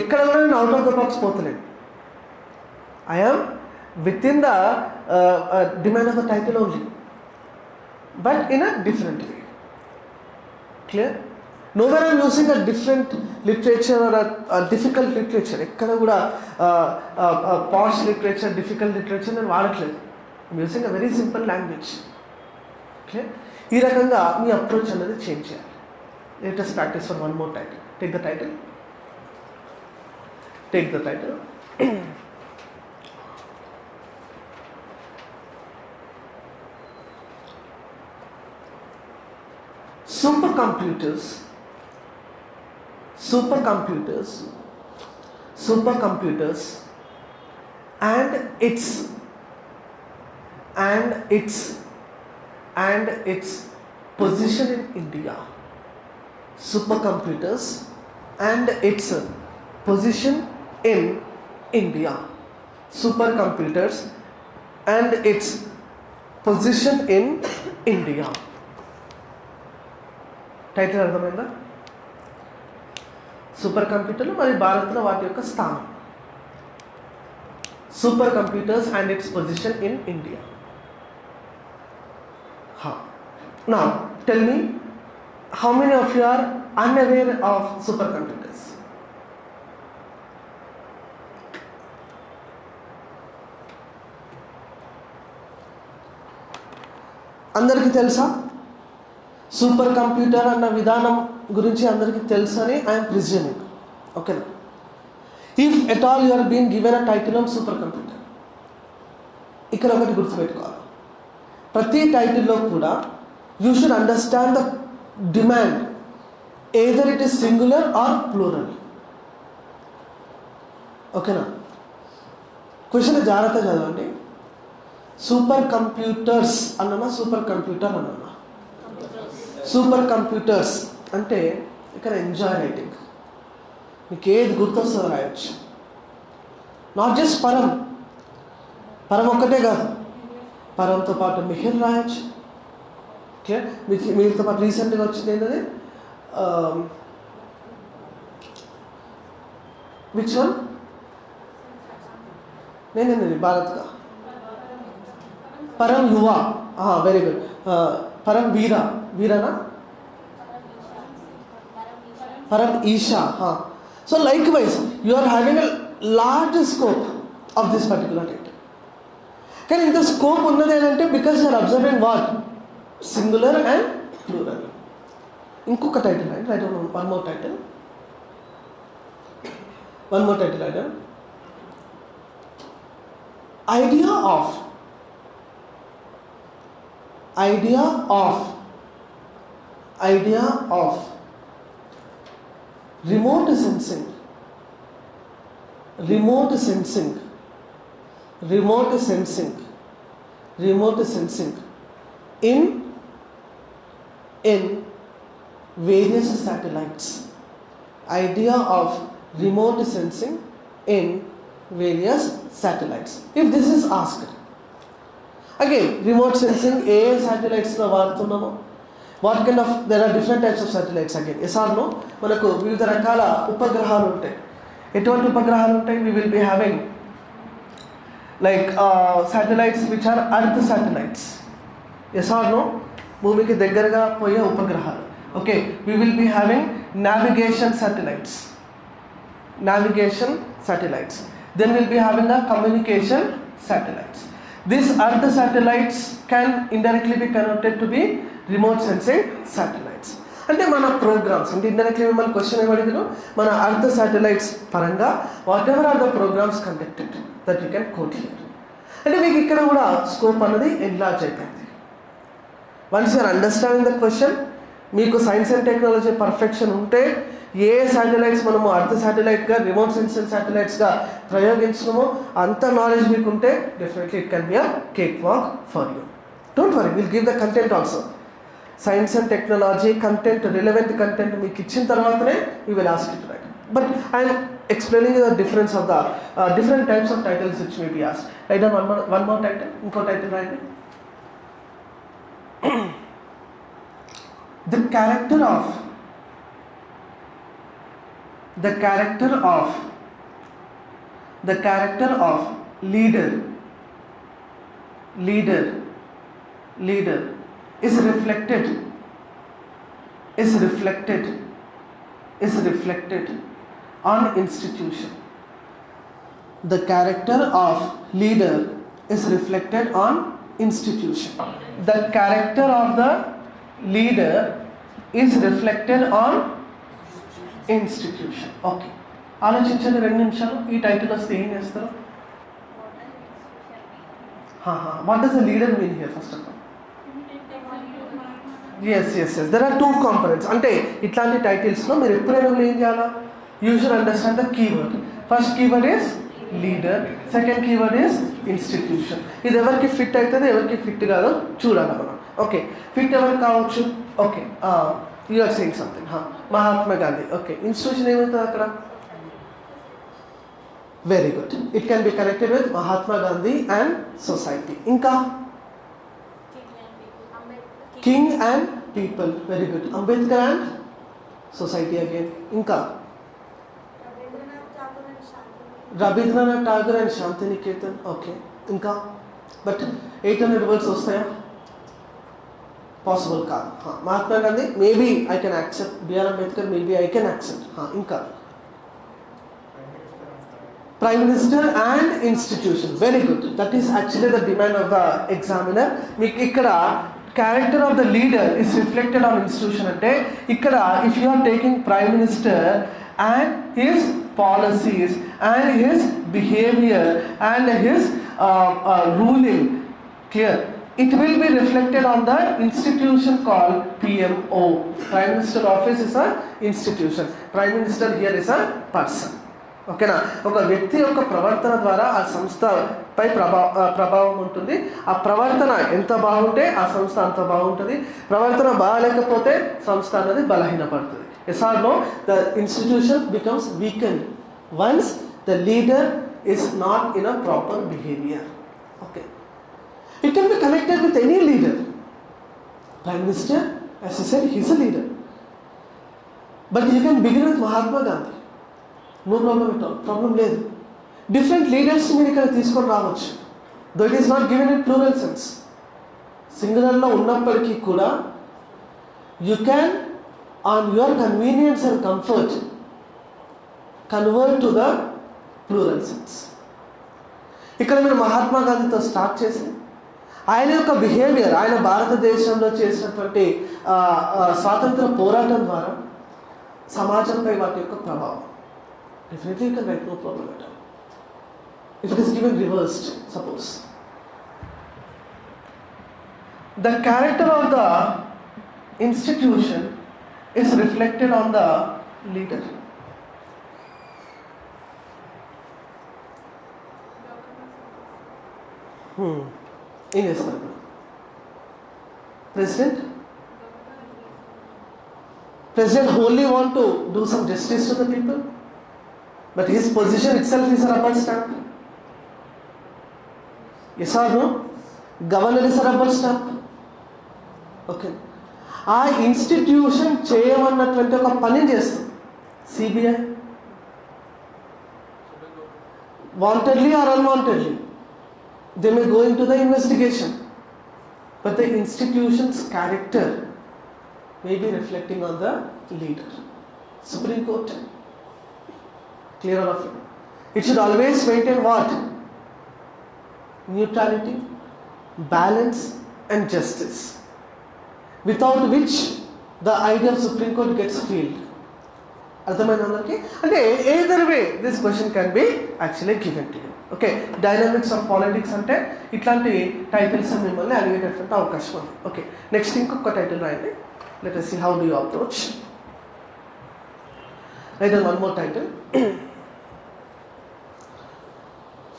ఎక్కడ కూడా నేను out of the box పోతలేను I am with in the demand of the title only but in a different way clear no where I'm using a different literature or difficult literature ఎక్కడ కూడా పాష్ లిటరేచర్ డిఫికల్ట్ లిటరేచర్ నేను వాడట్లేదు. I'm using a very simple language clear ఈ రకంగా మీ అప్రోచ్ అనేది చేంజ్ చేయాలి. Latest practice for one more title take the title take the title supercomputers supercomputers supercomputers and its and its and its position in india. Supercomputers and its position in india. Supercomputers and its position in india title అర్థమైందా? సూపర్ కంప్యూటర్లు మరి భారత్లో వాటి యొక్క స్థానం. Super computers and its position in India. నా tell me how many of you are unaware of super computers అందరికీ తెలుసా? సూపర్ కంప్యూటర్ అన్న విధానం గురించి అందరికీ తెలుసు అని ఐఎమ్ ప్రిజ్యూమింగ్. ఓకేనా? If at all you are been given a title of super computer ఇక్కడ ఒకటి గుర్తుపెట్టుకోవాలి. ప్రతి టైటిల్లో కూడా you should understand the demand either it is singular or plural ఓకేనా? క్వశ్చన్ జాగ్రత్త చదవండి. సూపర్ కంప్యూటర్స్ అన్నమా? సూపర్ కంప్యూటర్ అన్నమా? సూపర్ కంప్యూటర్స్ అంటే ఇక్కడ ఎంజాయ్ రైటింగ్ మీకు ఏది గుర్తొస్తుందో రాయొచ్చు. నాట్ జస్ట్ పరం. పరం ఒక్కటే కాదు. పరంతో పాటు మిహిర్ రాయొచ్చు. ఓకే? మీకు మీతో పాటు రీసెంట్గా వచ్చింది ఏంటది? Um, విచ్ వన్ నేనేనండి భారత్గా. పరం యువ. వెరీ గుడ్ పరం Veera. వీరనా? Param Isha. So likewise you are having a large scope of this particular date కానీ ఇంత స్కోప్ ఉన్నది ఏంటంటే because you're observing what singular and plural ఇంకొక టైటిల్ అండి right one more title one more title item idea of idea of. Idea of. Remote sensing. Remote sensing. Remote sensing. Remote sensing. In. In various satellites. Idea of remote sensing in various satellites. If this is asked again remote sensing ఏ శాటిలైట్స్లో వాడుతున్నామో. What kind of there are different types of satellites again ఎస్ఆర్లో మనకు వివిధ రకాల ఉపగ్రహాలు ఉంటాయి. ఎటువంటి ఉపగ్రహాలు ఉంటాయి? We will be having like satellites which are earth satellites ఎస్ఆర్లో భూమికి దగ్గరగా పోయే ఉపగ్రహాలు. Okay we will be having navigation satellites navigation satellites. Then will be having a communication satellites. These earth satellites can indirectly be connected to be remote sensing satellites. అంటే మన ప్రోగ్రామ్స్ అంటే ఇండైరెక్ట్లీ మిమ్మల్ని క్వశ్చన్ ఏమడిగిన మన అర్థ సాటిలైట్స్ పరంగా whatever are the programmes conducted that you can quote here అంటే మీకు ఇక్కడ కూడా స్కోప్ అన్నది ఎన్లార్జ్ అయిపోయింది once you're understanding the question మీకు సైన్స్ అండ్ టెక్నాలజీ పర్ఫెక్షన్ ఉంటే ఏ శాటిలైట్స్ మనము అర్థ శాటిలైట్గా రిమోట్ సెన్సర్ శాటిలైట్స్గా ప్రయోగించడమో అంత నాలెడ్జ్ మీకు ఉంటే definitely it can be a cake walk for you don't worry will give the content also science and technology content relevant content మీకు ఇచ్చిన తర్వాతనే you will ask it right but I'm explaining the difference of the different types of titles which may be as right one more one more title ఇంకో టైటిల్ రాయండి the character of the character of the character of leader leader leader is reflected is reflected is reflected on institution. The character of leader is reflected on institution. The character of the leader is reflected on institution. Okay. ఆలోచించండి రెండు నిమిషాలు. ఈ టైటిల్ వస్తే ఏం చేస్తారు? What does the leader mean here first of all yes yes yes there are two components అంటే ఇట్లాంటి టైటిల్స్లో మీరు ఎప్పుడైనా ఏం చేయాలా? You should understand the keyword first keyword is leader second keyword is institution ఇది ఎవరికి ఫిట్ అవుతుంది ఎవరికి ఫిట్ కాదో చూడాలి మనం. ఓకే ఫిట్ ఎవరికి కావచ్చు? Okay you are saying something, huh? Mahatma Gandhi. Okay, in which name is the Very good. It can be connected with Mahatma Gandhi and society. Inka? King and people. Very good. Ambedkar and society again. Inka? Rabindranath Tagore and Shantiniketan. Okay. Inka? But 800 words was there. Possible కాదు హా, Mahatma Gandhi maybe I can accept BR Ambedkar maybe I can accept ఇంకా prime minister and institution very good that is actually the demand of the examiner మీకు ఇక్కడ character of the leader is reflected on institution అంటే ఇక్కడ if you are taking prime minister and his policies and his behaviour and his ruling clear it will be reflected on the institution called PMO. Prime Minister Office is an institution. Prime Minister here is a person. ఓకేనా ఒక వ్యక్తి యొక్క ప్రవర్తన ద్వారా ఆ సంస్థపై ప్రభావ ప్రభావం ఉంటుంది ఆ ప్రవర్తన ఎంత బాగుంటే ఆ సంస్థ అంత బాగుంటుంది ప్రవర్తన బాగాలేకపోతే సంస్థ అనేది బలహీనపడుతుంది yes or the institution becomes weakened once the leader is not in a proper behaviour Okay. It can be connected with any leader. Prime Minister, as I said, he's a leader. But you can begin with Mahatma Gandhi. No problem at all problem లేదు డిఫరెంట్ లీడర్స్ మీరు ఇక్కడ తీసుకొని రావచ్చు though it is not given in plural sense సింగులర్లో ఉన్నప్పటికీ కూడా you can on your convenience and comfort convert to the plural sense ఇక్కడ మీరు మహాత్మా గాంధీతో స్టార్ట్ చేసి ఆయన యొక్క బిహేవియర్ ఆయన భారతదేశంలో చేసినటువంటి ఆ, ఆ, స్వాతంత్ర పోరాటం ద్వారా సమాజంపై వాటి యొక్క ప్రభావం definitely you can write no problem at all if it is given reversed suppose the character of the institution is reflected on the leader. Hmm. ఏం చేస్తారు ఇప్పుడు president president only want to do some justice to the people but his position itself is rubber stamp yes or no governor is rubber stamp okay ఆ ఇన్స్టిట్యూషన్ చేయమన్నటువంటి ఒక పని చేస్తుంది CBI wantedly or unwantedly they may go into the investigation but the institution's character may be reflecting on the leader. Supreme Court, clear all of it. It should always maintain what? Neutrality, balance and justice without which the idea of Supreme Court gets filled. అర్థమైంది వాళ్ళకి అంటే either way this question can be actually given to you okay dynamics of politics అంటే ఇట్లాంటి టైటిల్స్ మిమ్మల్ని అడిగేటటువంటి అవకాశం ఉంది. ఓకే నెక్స్ట్ ఇంకొక టైటిల్ రాయండి. Let see how do you approach write one more title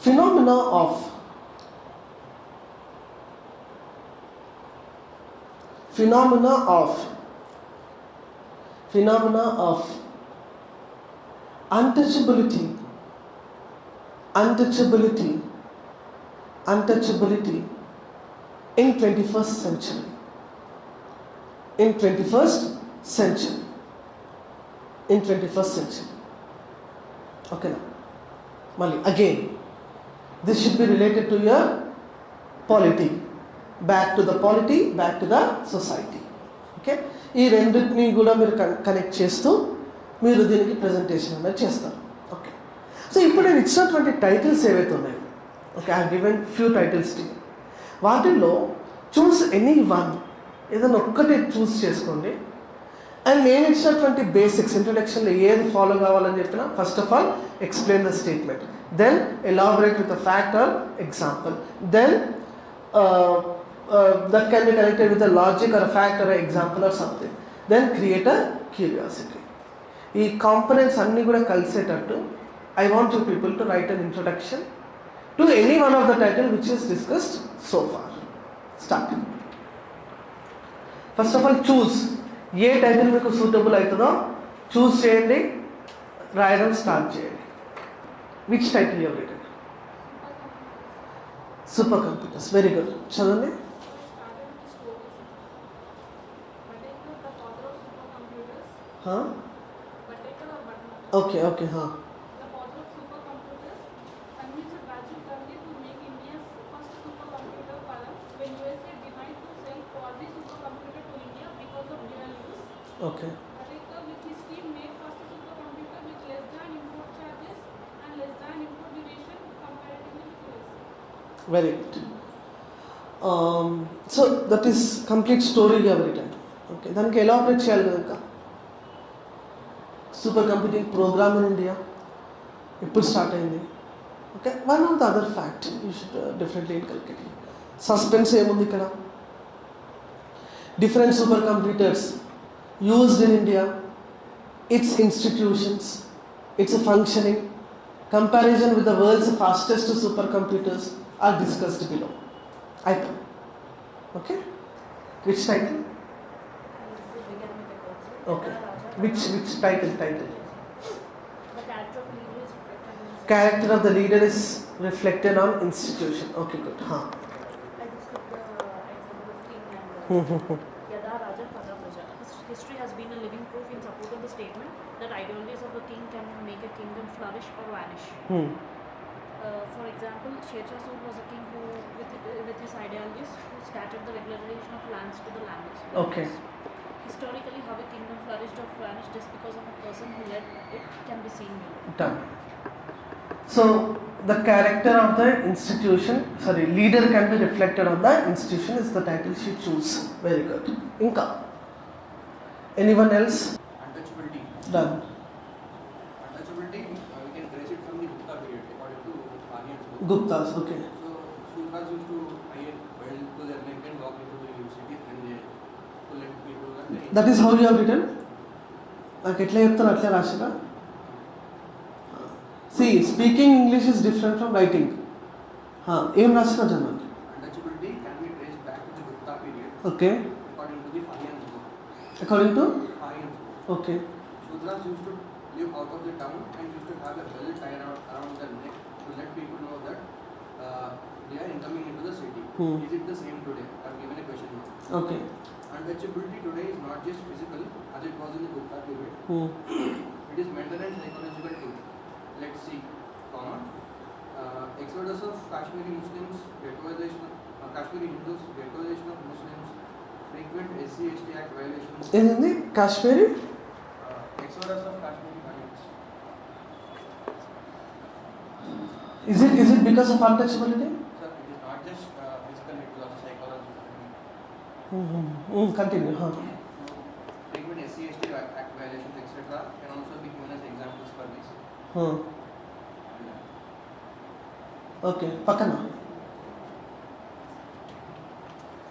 phenomena of phenomena of phenomena of untouchability untouchability untouchability in twenty first century in twenty first century in twenty first century ఓకేనా మళ్ళీ again this should be related to your polity back to the polity back to the society okay ఈ రెండింటినీ కూడా మీరు కనెక్ట్ చేస్తూ మీరు దీనికి ప్రజెంటేషన్ అనేది చేస్తారు. ఓకే సో ఇప్పుడు నేను ఇచ్చినటువంటి టైటిల్స్ ఏవైతే ఉన్నాయో okay I given few titles tea వాటిల్లో చూస్ ఎనీ వన్ ఏదైనా ఒక్కటి చూస్ చేసుకోండి. అండ్ నేను ఇచ్చినటువంటి బేసిక్స్ ఇంట్రొడక్షన్లో ఏది ఫాలో కావాలని చెప్పినా first of all explain the statement then elaborate with a fact or example then that can be connected with a logic or fact or example or something then create a curiosity. ఈ కాంపనెంట్స్ అన్నీ కూడా కలిసేటట్టు I want you people to write an introduction to any one of the title which is discussed so far start first of all choose A title మీకు సూటబుల్ అవుతుందో చూస్ చేయండి రాయడం స్టార్ట్ చేయండి. విచ్ టైటిల్ ఎవరి సూపర్ కంప్యూటర్స్ వెరీ గుడ్ చదవండి. Huh? Okay
The father of supercomputers convinced Rajiv Gandhi to make India's first supercomputer Palam when USA denied to sell quasi-supercomputer to India because of dual use.
Okay
Patekar with his team made first supercomputer with less than import charges and less than import duration comparatively with USA.
Very good so that is complete స్టోరీగా return okay దానికి ఎలా ఆపరేట్ చేయాలి కదా ఇంకా super computing programme in India ఎప్పుడు స్టార్ట్ అయింది okay one of the other fact you should definitely inculcate suspense ఏముంది ఇక్కడ different super computers used in India its institutions its functioning comparison with the world's fastest supercomputers are discussed below. Item. Okay? Which title? Okay. Which which title? Title.
The character of leader is reflected in.
Character of the leader is reflected on institution. Okay, good. Huh.
I just took the example of king and uh, Yada Raja Praja. History has been a living proof in support of the statement that ideologies of the king can make a kingdom flourish or vanish.
hmm.
Uh, for example, Shah Suri was a king who, with, with his ideologies, who scattered the regularization of lands to the landless.
Okay.
Historically, how a kingdom flourished or vanished just because of a person who led it can be seen below.
Done. So the character of the institution, sorry, leader can be reflected on the institution is the title she choose. Very good. Inka. Anyone else?
Untouchability.
Done.
Untouchability, uh, we can trace it from the Gupta period according to Aryan's book.
Guptas, okay.
So, Sultans used to hire well to their neck and walk into the universities and they to let people learn. the-
That is how you have written నాకు ఎట్లా చెప్తాను అట్లే రాసినా see speaking English is different from writing ఏం రాసినా జనాలు
Untouchability can be traced back to the Gupta period
okay
according to the Aryan's book.
According to
Aryan's book.
Okay
Shudras used to live out of the town and used to have a belt tied around, around their neck to let people know that uh, they are incoming into the city.
Hmm.
Is it the same today? I've given a question mark. Untouchability today is not just physical, as it was in the Gupta period. Hmm. it is mental and psychological too. Let's see, comma. Uh, exodus of Kashmiri Muslims, ghettoization of uh, Kashmiri Hindus, ghettoization of Muslims, frequent SCHT Act violations.
In Hindi, Kashmiri?
Uh, exodus of Kashmiri
Muslims.
Is it is it because of untouchability?
Continue
Frequent SC/ST Act violations, etc., can also be given as examples for this.
Okay పక్కన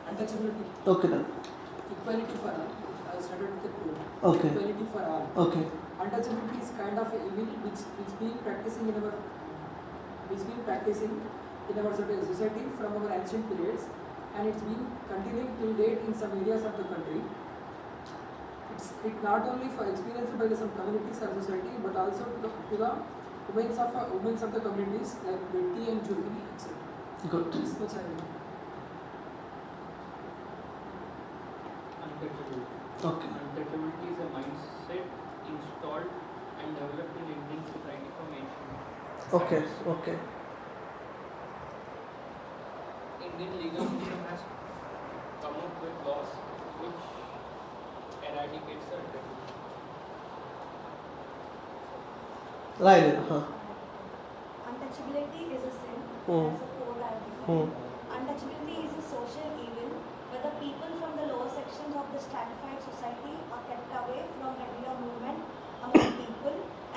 Untouchability,
okay done
equality for all. I started with the quote.
Okay.
Equality for all.
Okay
Untouchability is kind of a evil which which been practicing in our which been practicing in our soci- society from our ancient periods, and it's been continuing till date in some areas of the country. It's it not only for experienced by some communities and society, but also to the, to the women of uh, women of the communities like Betty and Jubilee, etc.
Good.
This much I know.
Okay.
Untouchability is a mindset installed and developed in Indian society from ancient.
Okay. Okay.
Indian legal system has come up with laws which eradicate certain. Right.
Huh.
Untouchability is a sin.
Hmm.
A code I
hmm.
Untouchability is a social evil where the people from the lower sections of the stratified society are kept away from regular movement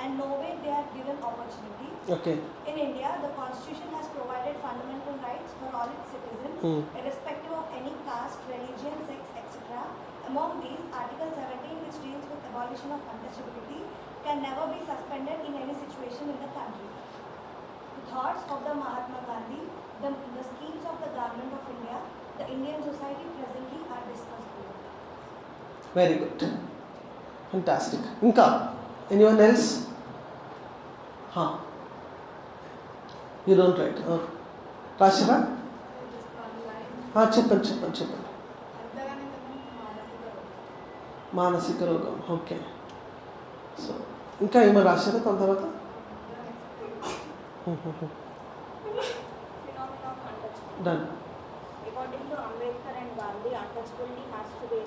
and nowhere they are given opportunity.
Okay.
In India, the constitution has provided fundamental rights for all its citizens,
mm.
irrespective of any caste, religion, sex, etc. Among these, Article 17, which deals with abolition of untouchability, can never be suspended in any situation in the country. The thoughts of the Mahatma Gandhi, the, the schemes of the government of India, the Indian society presently are discussed
here. Very good. Fantastic. Inka, anyone else? You
don't write okay
చెప్పండి చెప్పండి చెప్పండి
మానసిక రోగం
ఓకే సో ఇంకా ఏమో రాశారా తన తర్వాత
done accounting Ambedkar and Gandhi untouchability has to be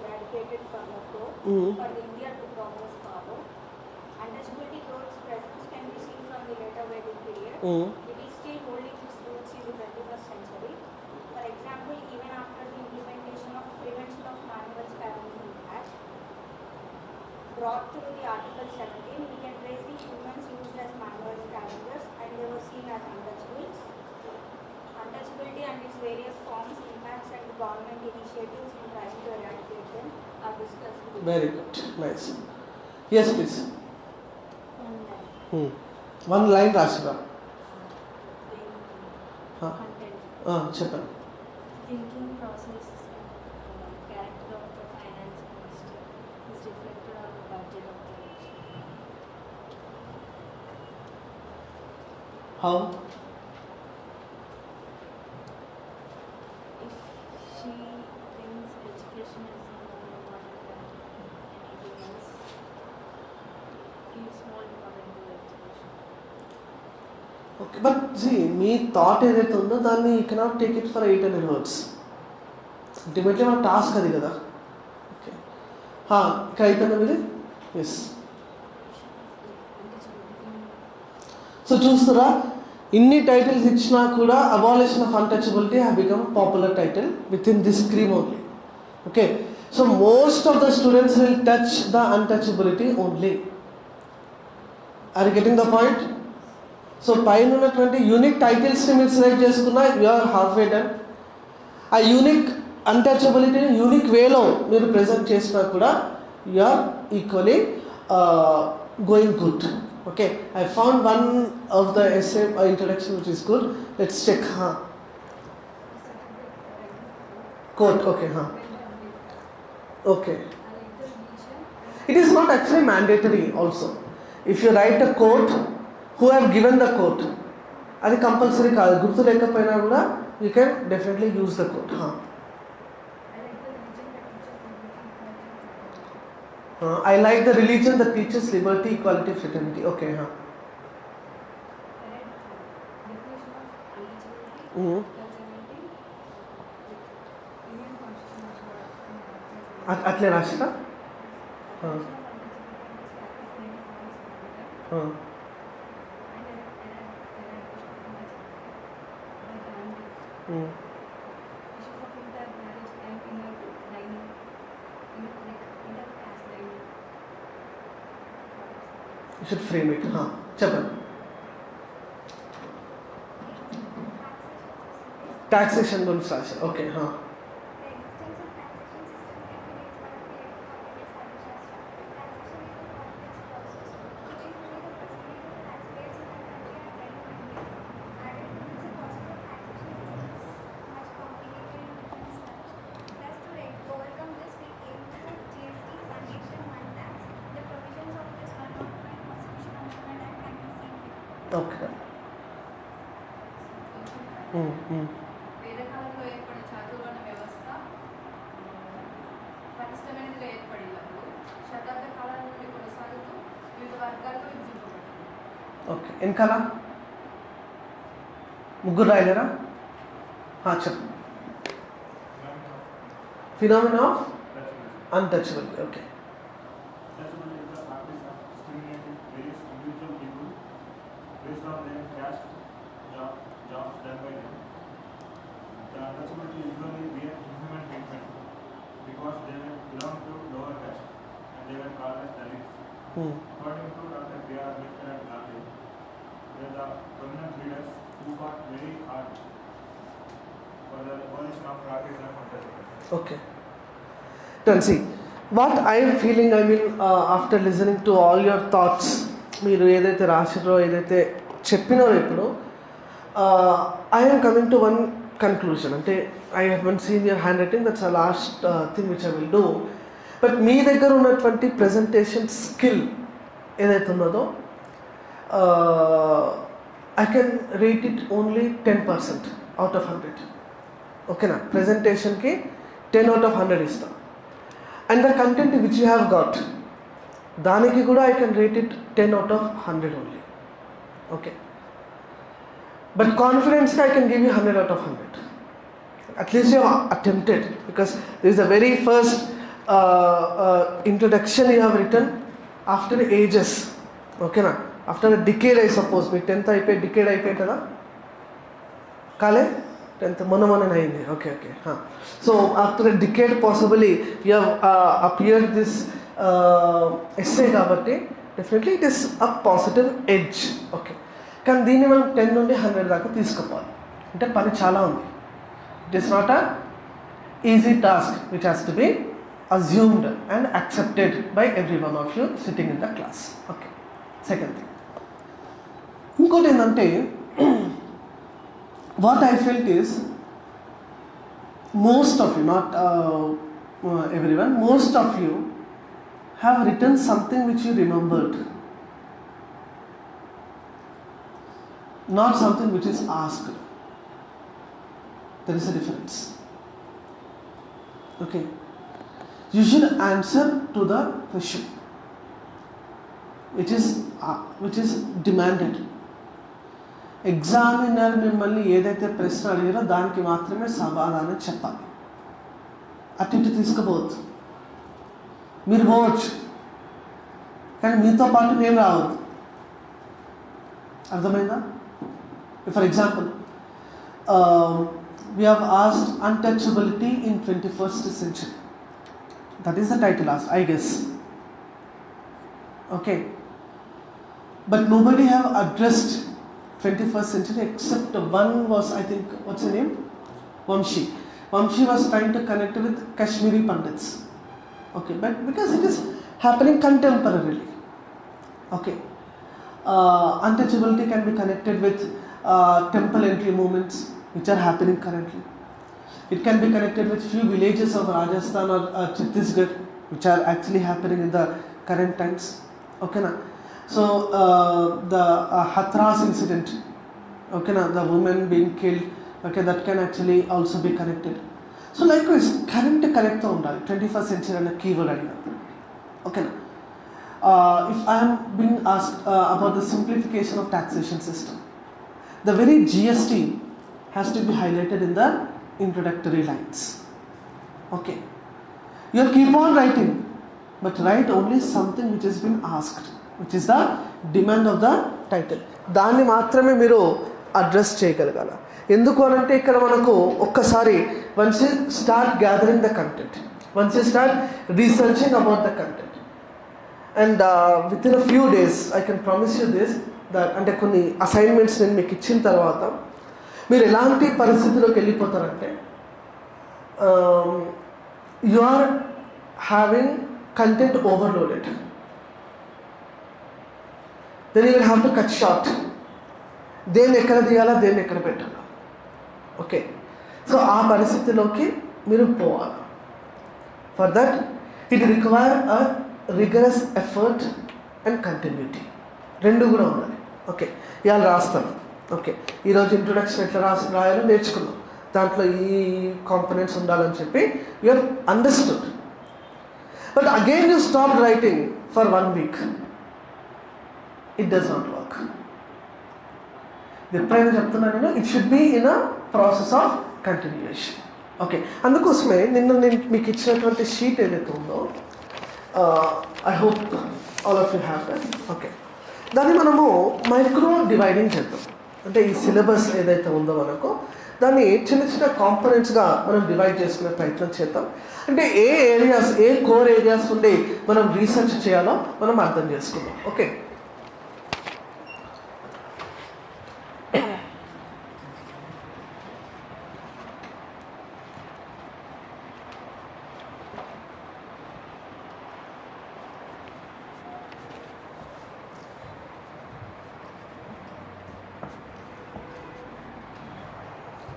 for the Indian problems follow untouchability Ayurvedic period, mm. it is still holding its roots in the 21st century. For example, even after the implementation of prevention of manual Parenting Act, brought through the Article 17, we can trace the humans used as manual scavengers and they were seen as untouchables. Untouchability and its various forms, impacts and government initiatives in trying to eradicate them are discussed.
Very good, nice. Yes,
please. Hmm.
One line రాసిరా
Content.
చెప్పండి
Thinking
But give me thought ఏదైతే ఉందో దాన్ని you cannot take it for eight hundred words ultimately మన టాస్క్ అది కదా. ఓకే ఇక్కడ అయిపోయిందా మీది? ఎస్ సో చూస్తారా ఇన్ని టైటిల్స్ ఇచ్చినా కూడా abolition of untouchability have become popular title with in this scream only okay so most of the students will touch the untouchability only or getting the point so పైన ఉన్నటువంటి యూనిక్ టైటిల్స్ని మీరు సెలెక్ట్ చేసుకున్న యూఆర్ హాఫ్ వే డన్ ఆ యూనిక్ అన్టచబిలిటీని యూనిక్ వేలో మీరు ప్రజెంట్ చేసినా కూడా you're equally going good okay I found one of the SA introduction which is good let's check quote okay okay it is not actually mandatory also if you write a quote who have given the quote అది కంపల్సరీ కాదు గుర్తు లేకపోయినా కూడా you can definitely use the quote I like the religion the teachers liberty equality fraternity okay
Definition of untouchability.
Mhm.
Untouchability. The
at- అట్లే రాసిరా
Mm. You should frame it. हाँ चपल टैक्सेशन बोलो साशे ओके
हाँ వెనకాల? ముగ్గురు రాయలేరా? ఆ, చెప్పు.
Phenomena of untouchable okay Hmm. The prominent leaders who fought very hard for the abolition of practice of untouchability.
Okay done see what I'm feeling I mean after listening to all your thoughts మీరు ఏదైతే రాసిరో ఏదైతే చెప్పినో ఇప్పుడు I'm coming to one conclusion అంటే I haven't seen your handwriting that's a last thing which I will do but మీ దగ్గర ఉన్నటువంటి ప్రజెంటేషన్ స్కిల్ ఏదైతే ఉన్నదో I can rate it only ten percent out of hundred ఓకేనా ప్రజెంటేషన్కి టెన్ అవుట్ ఆఫ్ హండ్రెడ్ ఇస్తాం and the content which you have got దానికి కూడా I can rate it ten out of hundred only okay but కాన్ఫిడెన్స్గా I can give you hundred out of hundred at least you attempted because this is the very first introduction you have written after ages ఓకేనా After decade I suppose me tenth అయిపోయి డికేడ్ అయిపోయి కదా కాలే? టెన్త్ మొన్న మొన్న అయింది. Okay okay so after decade possibly you appear this essay కాబట్టి definitely it is a positive edge okay కానీ దీన్ని మనం టెన్ నుండి హండ్రెడ్ దాకా తీసుకుపోవాలి అంటే పని చాలా ఉంది. It is not a easy task which has to be assumed and accepted by every one of you sitting in the class okay second thing ఇంకోటి ఏంటంటే what I felt is most of you, not uh, uh, everyone, most of you have written something which you remembered, not something which is asked. There is a difference. Okay. You should answer to the question which is uh, which is demanded. Examiner మిమ్మల్ని ఏదైతే ప్రశ్న అడిగారో దానికి మాత్రమే సమాధానం చెప్పాలి అటు ఇటు తీసుకుపోవద్దు మీరు పోవచ్చు కానీ మీతో పాటు నేను రావద్దు అర్థమైందా for example we have asked untouchability in twenty first century that is the title asked I guess okay but nobody have addressed 21st century except one was I think what's the name? Vamshi. Vamshi was trying to connect with Kashmiri Pandits. Okay but because it is happening contemporarily. Okay. Uh, untouchability can be connected with uh, temple entry movements which are happening currently. It can be connected with few villages of Rajasthan or uh, Chhattisgarh which are actually happening in the current times. Okay na so uh, the uh, Hathras incident, okay, now the woman being killed, okay, that can actually also be connected. So likewise, current correct ఉండాలి ట్వంటీ ఫస్ట్ సెంచరీ అనే కీవర్డ్ అడిగినప్పుడు ఓకేనా if I'm being ask about the simplification of taxation system the very GST has to be highlighted in the introductory lines okay You keep on writing, but write only something which has been asked, Which is the demand of the title దాన్ని మాత్రమే మీరు అడ్రస్ చేయగలగాల. ఎందుకు అనంటే ఇక్కడ మనకు ఒక్కసారి once you start gathering the content once you start researching about the content and with in a few days I can promise you this that అంటే కొన్ని అసైన్మెంట్స్ నేను మీకు ఇచ్చిన తర్వాత మీరు ఎలాంటి పరిస్థితిలోకి వెళ్ళిపోతారంటే you are having content overloaded then you will have to cut short దేన్ని ఎక్కడ తీయాలా? దేన్ని ఎక్కడ పెట్టాలా? ఓకే సో ఆ పరిస్థితిలోకి మీరు పోవాలి. For that it require a rigorous effort and continuity రెండు కూడా ఉండాలి. ఓకే ఇవాళ రాస్తాను. ఓకే ఈరోజు ఇంట్రొడక్షన్ ఎట్లా రాసి రాయాలో నేర్చుకున్నాం దాంట్లో ఈ కాంపనెంట్స్ ఉండాలని చెప్పి you have understood but again you stop writing for one week it does not work ఎప్పుడైనా చెప్తున్నాను నేను. It should be in a process of continuation okay అందుకోసమే నిన్న నేను మీకు ఇచ్చినటువంటి షీట్ ఏదైతే ఉందో I hope all of you have that okay దాన్ని మనము మైక్రో డివైడింగ్ చేద్దాం. అంటే ఈ సిలబస్ ఏదైతే ఉందో మనకు దాన్ని చిన్న చిన్న కాంపనెంట్స్గా మనం డివైడ్ చేసుకునే ప్రయత్నం చేద్దాం. అంటే ఏ ఏరియాస్ ఏ కోర్ ఏరియాస్ నుండి మనం రీసెర్చ్ చేయాలో మనం అర్థం చేసుకుందాం. Okay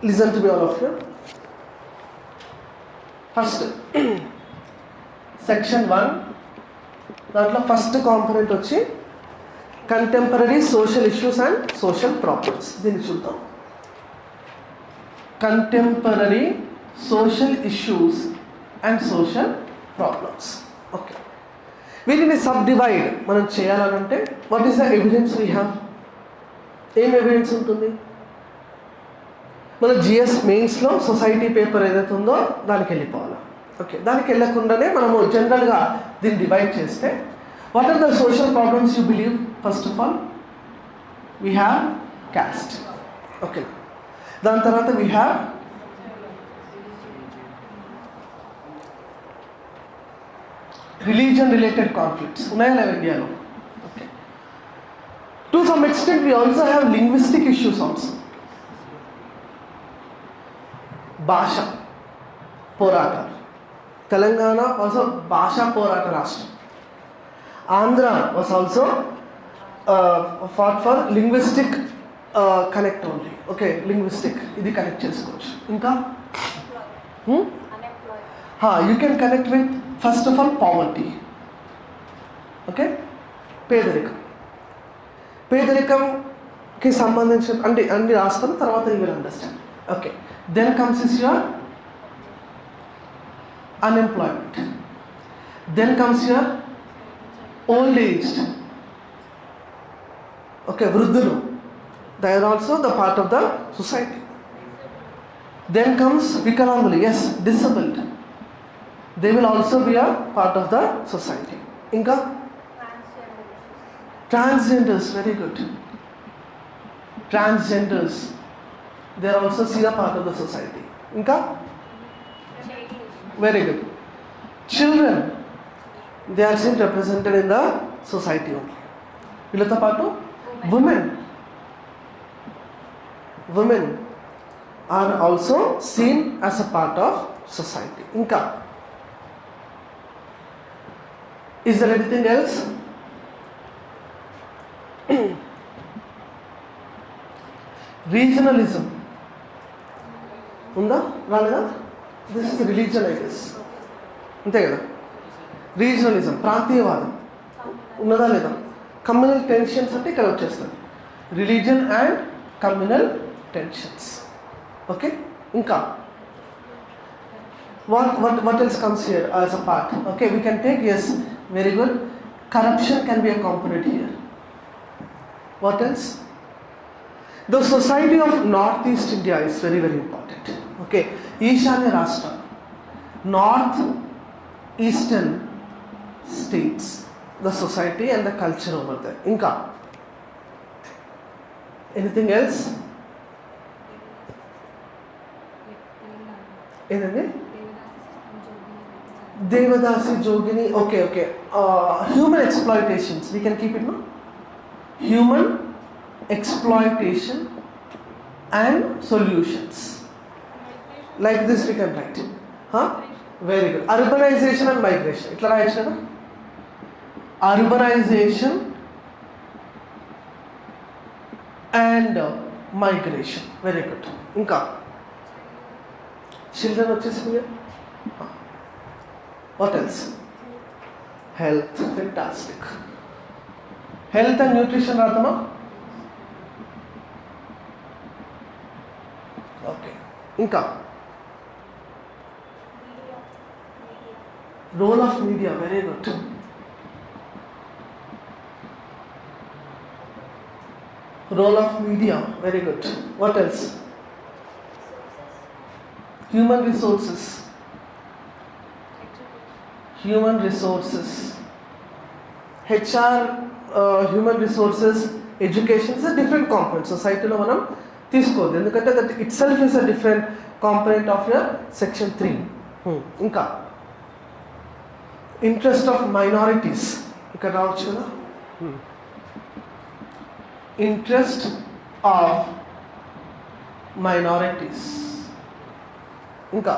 listen to me all of you. First section one దాంట్లో ఫస్ట్ కాంపోనెంట్ వచ్చి contemporary social issues and social problems దీన్ని చూద్దాం. Contemporary social issues and social problems okay వీటిని సబ్ డివైడ్ మనం చేయాలనంటే what is the evidence we have ఏం ఎవిడెన్స్ ఉంటుంది? మన జిఎస్ మెయిన్స్లో సొసైటీ పేపర్ ఏదైతే ఉందో దానికి వెళ్ళిపోవాలి. ఓకే దానికి వెళ్ళకుండానే మనము జనరల్గా దీన్ని డివైడ్ చేస్తే what are the social problems you believe first of all we have caste okay దాని తర్వాత we have religion related conflicts ఉన్నాయా లేవు ఇండియాలో? Okay to some extent we also have linguistic issues also భాష పోరాటాలు తెలంగాణ వాజ్ భాషా పోరాట రాష్ట్రం. Andhra was also fought for linguistic connect only okay linguistic ఇది కనెక్ట్ చేసుకోవచ్చు. ఇంకా? You can connect with first of all poverty okay పేదరికం. పేదరికంకి సంబంధించిన అంటే అన్ని రాస్తాను తర్వాత you will understand okay then comes your unemployment. Then comes your old age. Okay vrudhulu they are also the part of the society. Then comes vikalangulu yes disabled. They will also be a part of the society. Inka transgenders. Very good. Transgenders they are also senior part of the society. Inka? Very good. Children, they are seen represented in the society only. Vilata Patu? Women. Women are also seen as a part of society. Inka. Is there anything else? Regionalism. ఉందా రాలేదా this is religion I guess అంతే కదా రీజనలిజం ప్రాంతీయవాదం ఉన్నదా లేదా కమ్యూనల్ టెన్షన్స్ అంటే ఇక్కడ వచ్చేస్తుంది religion and communal tensions okay ఇంకా what what what else comes here as a part okay we can take yes very good corruption can be a component here what else the society of northeast india is very very important okay ఈశాన్య రాష్ట్రం north eastern states the society and the culture over there ఇంకా ఎనీథింగ్ ఎల్స్ ఏంటండి devadasi jogini okay okay human exploitations we can keep it no human exploitation and solutions like this we can write very good urbanisation and migration ఇట్లా రాయొచ్చు కదా urbanisation and migration very good ఇంకా చిల్డ్రన్ వచ్చేసింది what else health fantastic health and nutrition రాతమా? Okay ఇంకా role of media very good role of media very good what else human resources human resources HR human resources education is different component సొసైటీలో మనం తీసుకోవద్దు ఎందుకంటే that itself is a different component of your section three ఇంకా Interest of minorities ఇక్కడ రావచ్చు కదా? ఇంట్రెస్ట్ ఆఫ్ మైనారిటీస్ ఇంకా.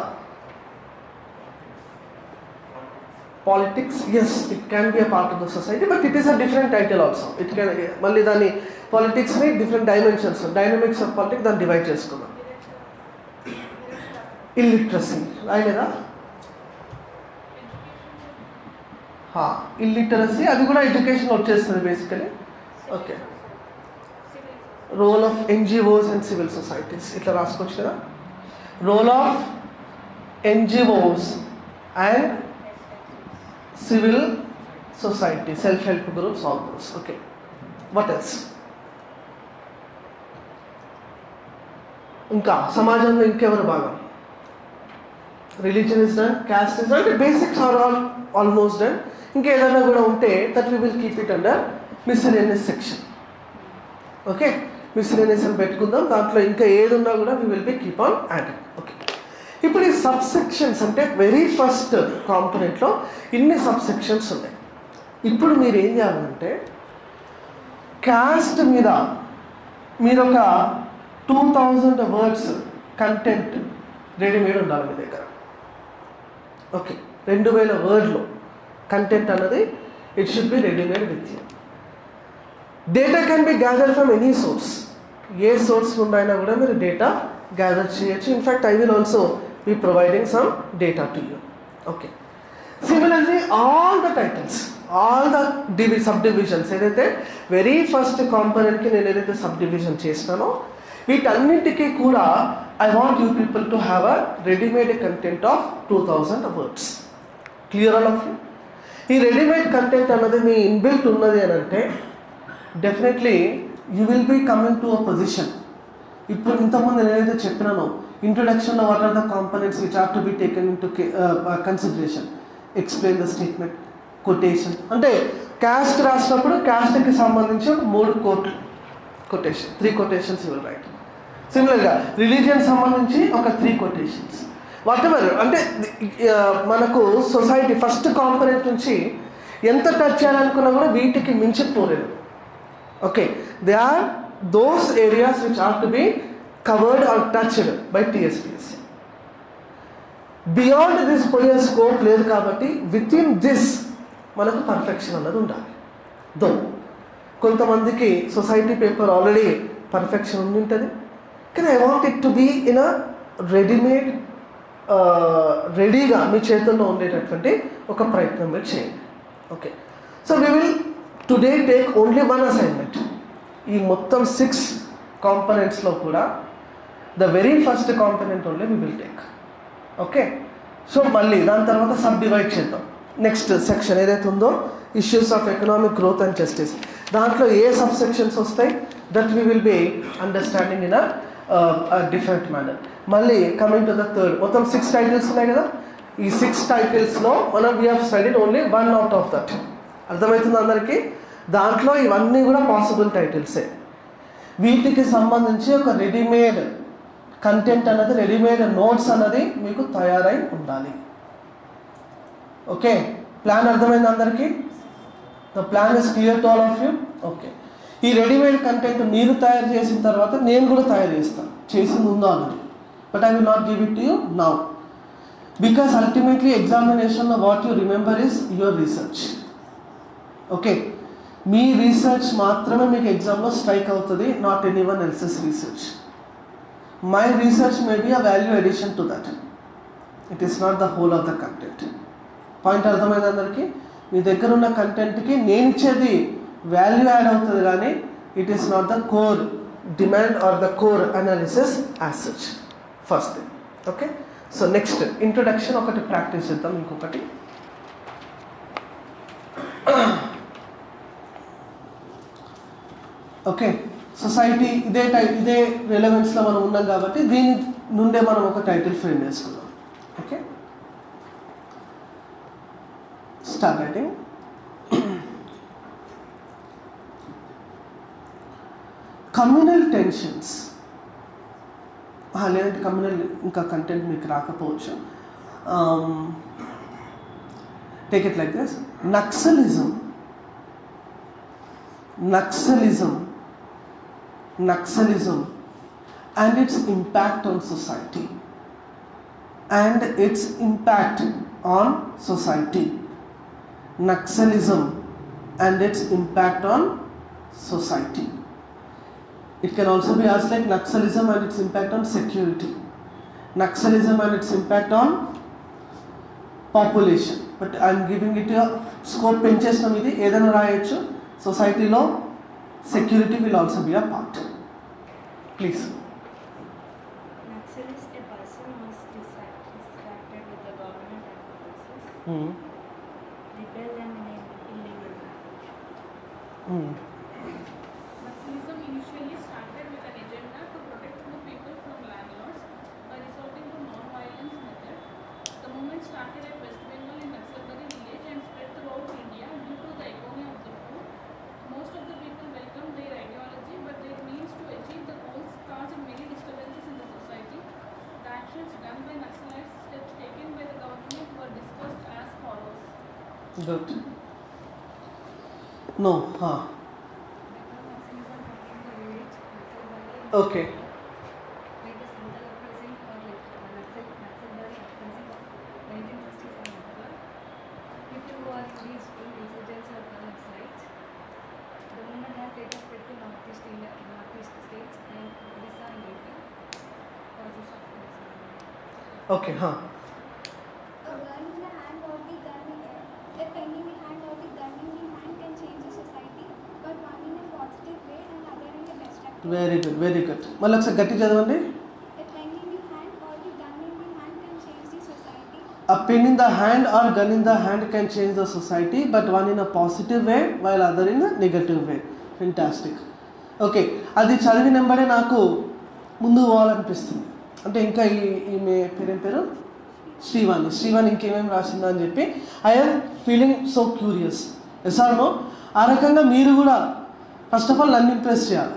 Politics as it can be a part of the society but it is a different title also it can మళ్ళీ దాన్ని పాలిటిక్స్ని different dimensions dynamics of politics దాన్ని డివైడ్ చేసుకున్నాం ఇల్లిటరసీ రాయలేదా? ఇల్లిటరసీ అది కూడా ఎడ్యుకేషన్ వచ్చేస్తుంది basically okay role of NGOs and civil societies ఇట్లా రాసుకోవచ్చు కదా role of NGOs and civil society self help groups all those okay what else ఇంకా సమాజంలో ఇంకెవరు భాగం religion is done caste is done basics are all almost done ఇంకా ఏదైనా కూడా ఉంటే that we will keep it under miscellaneous section okay miscellaneous అని పెట్టుకుందాం. దాంట్లో ఇంకా ఏది ఉన్నా కూడా we will be keep on adding okay ఇప్పుడు ఈ సబ్ సెక్షన్స్ అంటే వెరీ ఫస్ట్ కాంపనెంట్లో ఇన్ని సబ్ సెక్షన్స్ ఉన్నాయి. ఇప్పుడు మీరు ఏం చేయాలంటే క్యాస్ట్ మీద మీరు ఒక two thousand words content readymade ఉండాలి మీ దగ్గర. ఓకే రెండు వేల వర్డ్లో కంటెంట్ అన్నది it should be readymade with you data can be gather from any source A source నుండి అయినా కూడా మీరు డేటా గ్యాదర్ చేయొచ్చు. In fact I will also be providing some data to you okay similarly all the titles all the DV sub divisions ఏదైతే వెరీ ఫస్ట్ కాంపనెంట్కి నేను ఏదైతే సబ్ డివిజన్ చేసినానో వీటన్నింటికీ కూడా I want you people to have a readymade content of two thousand words clear all of you ఈ రెడీమేడ్ కంటెంట్ అన్నది మీ ఇన్బిల్ట్ ఉన్నది అని అంటే definitely you will be coming to a position ఇప్పుడు ఇంతకుముందు నేనైతే చెప్పినానో ఇంట్రొడక్షన్లో what are the components which are to be taken into consideration explain the statement quotation అంటే క్యాస్ట్ రాసినప్పుడు క్యాస్ట్కి సంబంధించిన మూడు కోట్లు కొటేషన్ త్రీ కొటేషన్స్ ఇవ్వాలి రైట్ సిమిలర్గా రిలీజియన్ సంబంధించి ఒక త్రీ కొటేషన్స్ వాట్ ఎవర్ అంటే మనకు సొసైటీ ఫస్ట్ కాంపనెంట్ నుంచి ఎంత టచ్ చేయాలనుకున్నా కూడా వీటికి మించిపోలేదు. Okay they are those areas which are to be covered or touched by TSPSC beyond this పోయే స్కోప్ లేదు కాబట్టి విత్ ఇన్ దిస్ మనకు పర్ఫెక్షన్ అన్నది ఉండాలి. దో కొంతమందికి సొసైటీ పేపర్ ఆల్రెడీ పర్ఫెక్షన్ ఉండి ఉంటుంది కానీ I want it to be in a readymade రెడీగా మీ చేతుల్లో ఉండేటటువంటి ఒక ప్రయత్నం మీరు చేయండి. Okay so we will today take only one assignment ఈ మొత్తం సిక్స్ కాంపనెంట్స్లో కూడా the very first component only we will take okay so మళ్ళీ దాని తర్వాత సబ్ డివైడ్ చేద్దాం. నెక్స్ట్ సెక్షన్ ఏదైతే ఉందో issues of economic growth and justice దాంట్లో ఏ సబ్ సెక్షన్స్ వస్తాయి? That we will be understanding in a different manner మళ్ళీ కమింగ్ టు ద థర్డ్ మొత్తం సిక్స్ టైటిల్స్ ఉన్నాయి కదా? ఈ సిక్స్ టైటిల్స్లో మనం we have studied only one out of that అర్థమవుతుంది అందరికీ? దాంట్లో ఇవన్నీ కూడా పాసిబుల్ టైటిల్సే వీటికి సంబంధించి ఒక రెడీమేడ్ కంటెంట్ అన్నది రెడీమేడ్ నోట్స్ అన్నది మీకు తయారై ఉండాలి. ఓకే ప్లాన్ అర్థమైంది అందరికీ? The plan is clear to all of you okay ఈ రెడీమేడ్ కంటెంట్ మీరు తయారు చేసిన తర్వాత నేను కూడా తయారు చేస్తాను చేసింది ఉందా already but I will not give it to you now because ultimately ఎగ్జామినేషన్లో what you remember is your research okay me research మాత్రమే మీకు ఎగ్జామ్లో స్ట్రైక్ అవుతుంది not anyone else's research my research may be a value addition to that it is not the whole of the content point అర్థమైంది అందరికీ? మీ దగ్గర ఉన్న కంటెంట్కి నేను ఇచ్చేది వాల్యూ యాడ్ అవుతుంది కానీ it is not the core demand or the core analysis as such first thing okay so next introduction ఒకటి ప్రాక్టీస్ చేద్దాం ఇంకొకటి. ఓకే సొసైటీ ఇదే టై ఇదే రిలవెన్స్లో మనం ఉన్నాం కాబట్టి దీని నుండే మనం ఒక టైటిల్ ఫ్రేమ్ చేసుకున్నాం okay start writing communal tensions లేదంటే కమ్యూనల్ ఇంకా కంటెంట్ మీకు రాకపోవచ్చు take it like this naxalism naxalism naxalism and its impact on society and its impact on society naxalism and its impact on society it can also be asked like naxalism and its impact on security naxalism and its impact on population but i'm giving it a scope పెంచేసినాం ఇది ఏదైనా రాయొచ్చు సొసైటీలో security will also be a part please
Naxalist, a person was distract-
Good very good మళ్ళీ ఒకసారి గట్టి చదవండి
A pen in the hand or the gun in the hand can change the society,
A pen in the hand or gun in the hand can change the society, but one in a positive way, while other in a negative way. Fantastic. Okay అది చదివిన వెంబడే నాకు ముందుకు పోవాలనిపిస్తుంది అంటే ఇంకా ఈ ఈమె పేరేం పేరు శ్రీవాణి శ్రీవాణి ఇంకేమేమి రాసిందా అని చెప్పి ఐఎమ్ ఫీలింగ్ సో క్యూరియస్ ఎసార్నో ఆ రకంగా మీరు కూడా ఫస్ట్ ఆఫ్ ఆల్ నన్ను ఇంప్రెస్ చేయాలి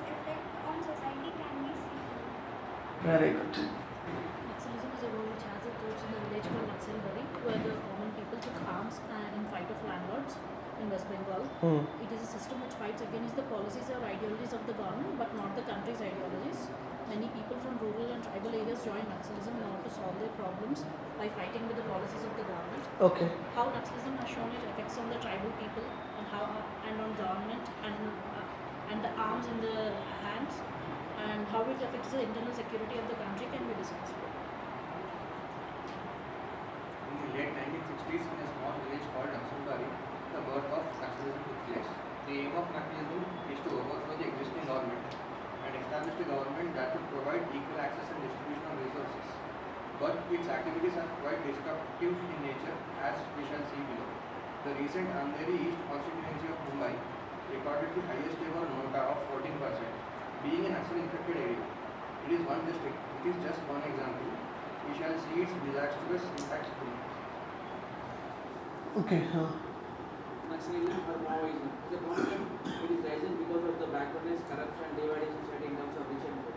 Very good. Nationalism is a
word which has a roots in the village called Naxalbari, where the common people took arms uh, in fight of landlords in West Bengal. Hmm. It is a system which fights against the policies or ideologies of the government, but not the country's ideologies. Many people from rural and tribal areas join Naxalism in order to solve their problems by fighting with the policies of the government.
Okay.
How Naxalism has shown its effects on the tribal people and how and on government and uh, and the arms in the hands and how it affects the internal security of the country can be discussed.
In the late 1960s 1960s in a small village called Naxalbari, the birth of Naxalism took place. The aim of Naxalism is to overthrow the existing government and establish a government that would provide equal access and distribution of resources. But its activities are quite destructive in nature, as we shall see below. The recent Andheri East constituency of Mumbai recorded the highest ever nota of 14%, being an Naxal infected area. It is one district, which is just one example. We shall see its disastrous impacts below.
Okay
Naxalism or Maoism is a concept it is rising because of the backwardness, corruption, dividing society in terms of rich and poor.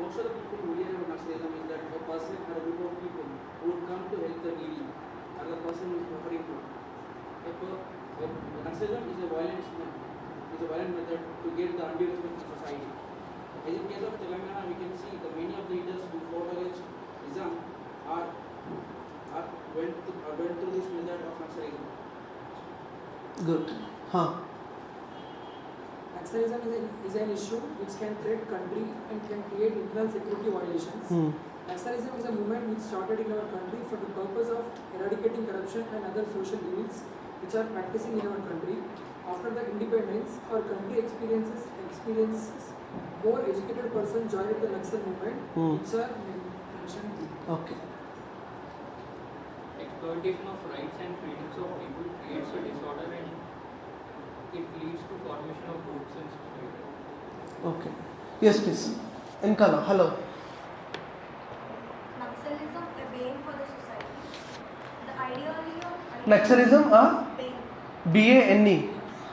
Most of the people who hear about Naxalism is that a person or a group of people who would come to help the needy or the person who is suffering from. A, per- a, is a violent is a violent method to get the undue respect in society. As in case of Telangana, we can see the many of the leaders who fought against Islam are are went to, uh, went through this method of Naxalism.
Good
Naxalism is an, is an issue which can threat country and can create internal security violations. Naxalism is a movement which started in our country for the purpose of eradicating corruption and other social evils which are practicing in our country. After the independence, our country experiences experiences more educated person joined the Naxal movement,
hmm.
which are mentioned here.
Okay.
Exploitation of rights and freedoms of people creates a disorder and it leads to formation of groups and society.
Okay. Yes, please. Enkala, hello.
Naxalism a bane for the society. The ideology of Naxalism a bane. B A N E.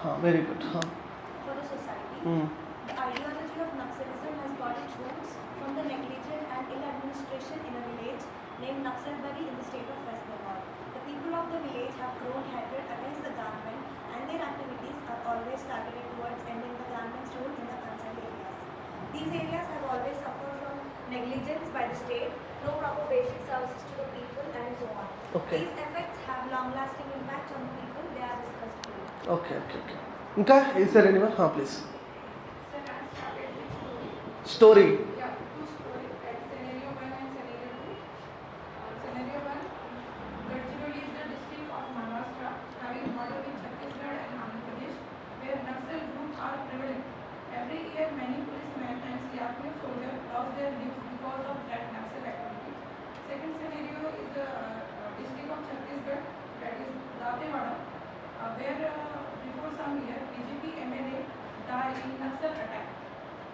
हाँ वेरी गुड हाँ for the society
okay okay okay. ఇంకా?
There anyone please. Story Yeah, two stories. At scenario one and scenario two. Uh, scenario one, Gadchiroli is the district of Maharashtra having border with Chhattisgarh and Andhra Pradesh, where Naxal groups are prevalent. Every year, many policemen and CRPF soldiers lost their lives because of that Naxal activity. Second scenario is the uh, district of Chhattisgarh, that is Datewada, uh, where uh, before some year, BJP MLA died in Naxal attack.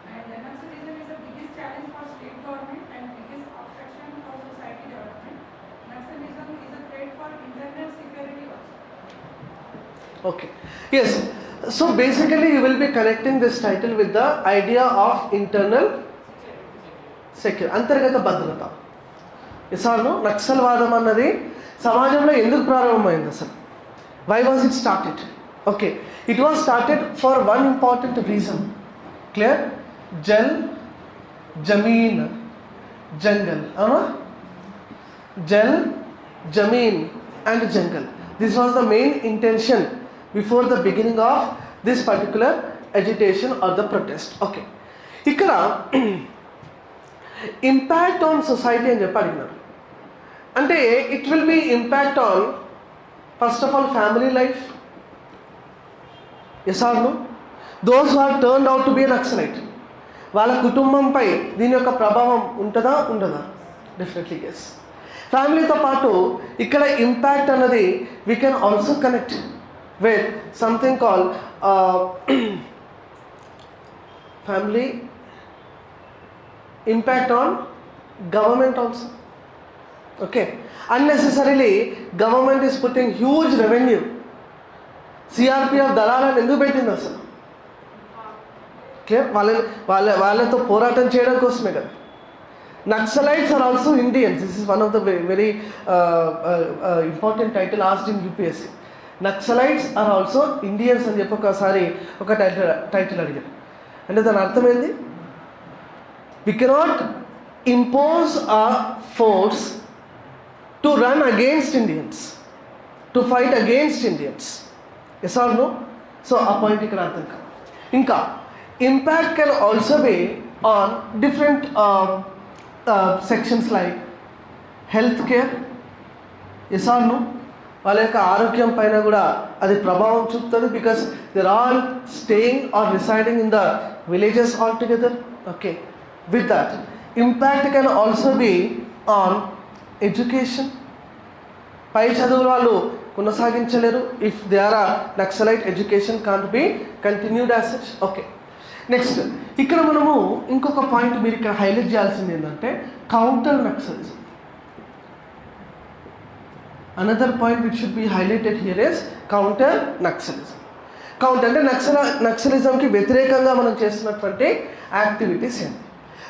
And uh, Naxalism is the biggest challenge for state government and biggest obstruction for society development. Naxalism is a threat for internal security also.
Okay. Yes. So basically, you will be connecting this title with the idea of internal secure అంతర్గత భద్రత ఇసాను నక్సల్వాదం అన్నది సమాజంలో ఎందుకు ప్రారంభమైంది అసలు why was it started okay it was started for one important reason clear jal zameen jangal అవునా jal zameen and jangal this was the main intention before the beginning of this particular agitation or the protest okay ఇక్కడ ఇంపాక్ట్ ఆన్ సొసైటీ అని చెప్పి అడిగినారు. అంటే it will be impact on first of all family life as are know those are turn out to be Naxalite వాళ్ళ కుటుంబంపై దీని యొక్క ప్రభావం ఉంటుందా ఉండదా? డెఫినెట్లీ ఎస్ ఫ్యామిలీతో పాటు ఇక్కడ ఇంపాక్ట్ అన్నది we can also connect with something call family impact on government also okay unnecessarily government is putting huge revenue CRPF దళాలను ఎందుకు పెట్టింది అసలు క్లియర్ వాళ్ళ వాళ్ళ వాళ్ళతో పోరాటం చేయడం కోసమే కదా naxalites are also Indians this is one of the very important title asked in UPSC Naxalites are also Indians అని చెప్పి ఒకసారి ఒక టైటిల్ టైటిల్ అడిగారు. అంటే దాని అర్థమైంది we cannot impose a force to run against Indians to fight against Indians as are know so ఆ పాయింట్ ఇక్కడ అర్థం కాదు. ఇంకా impact can also be on different sections like health care as are know వాళ్ళ యొక్క ఆరోగ్యం పైన కూడా అది ప్రభావం చూపుతుంది because there all staying or residing in the villages all together okay with that impact can also be on education పై చదువులు వాళ్ళు కొనసాగించలేరు. If they are Naxalite education can't be continued as such okay next ఇక్కడ మనము ఇంకొక పాయింట్ మీరు ఇక్కడ హైలైట్ చేయాల్సింది ఏంటంటే counter Naxalism. Another point which should be highlighted here is counter Naxalism counter అంటే నక్సల నక్సలిజంకి వ్యతిరేకంగా మనం చేస్తున్నటువంటి యాక్టివిటీస్ ఏంటి?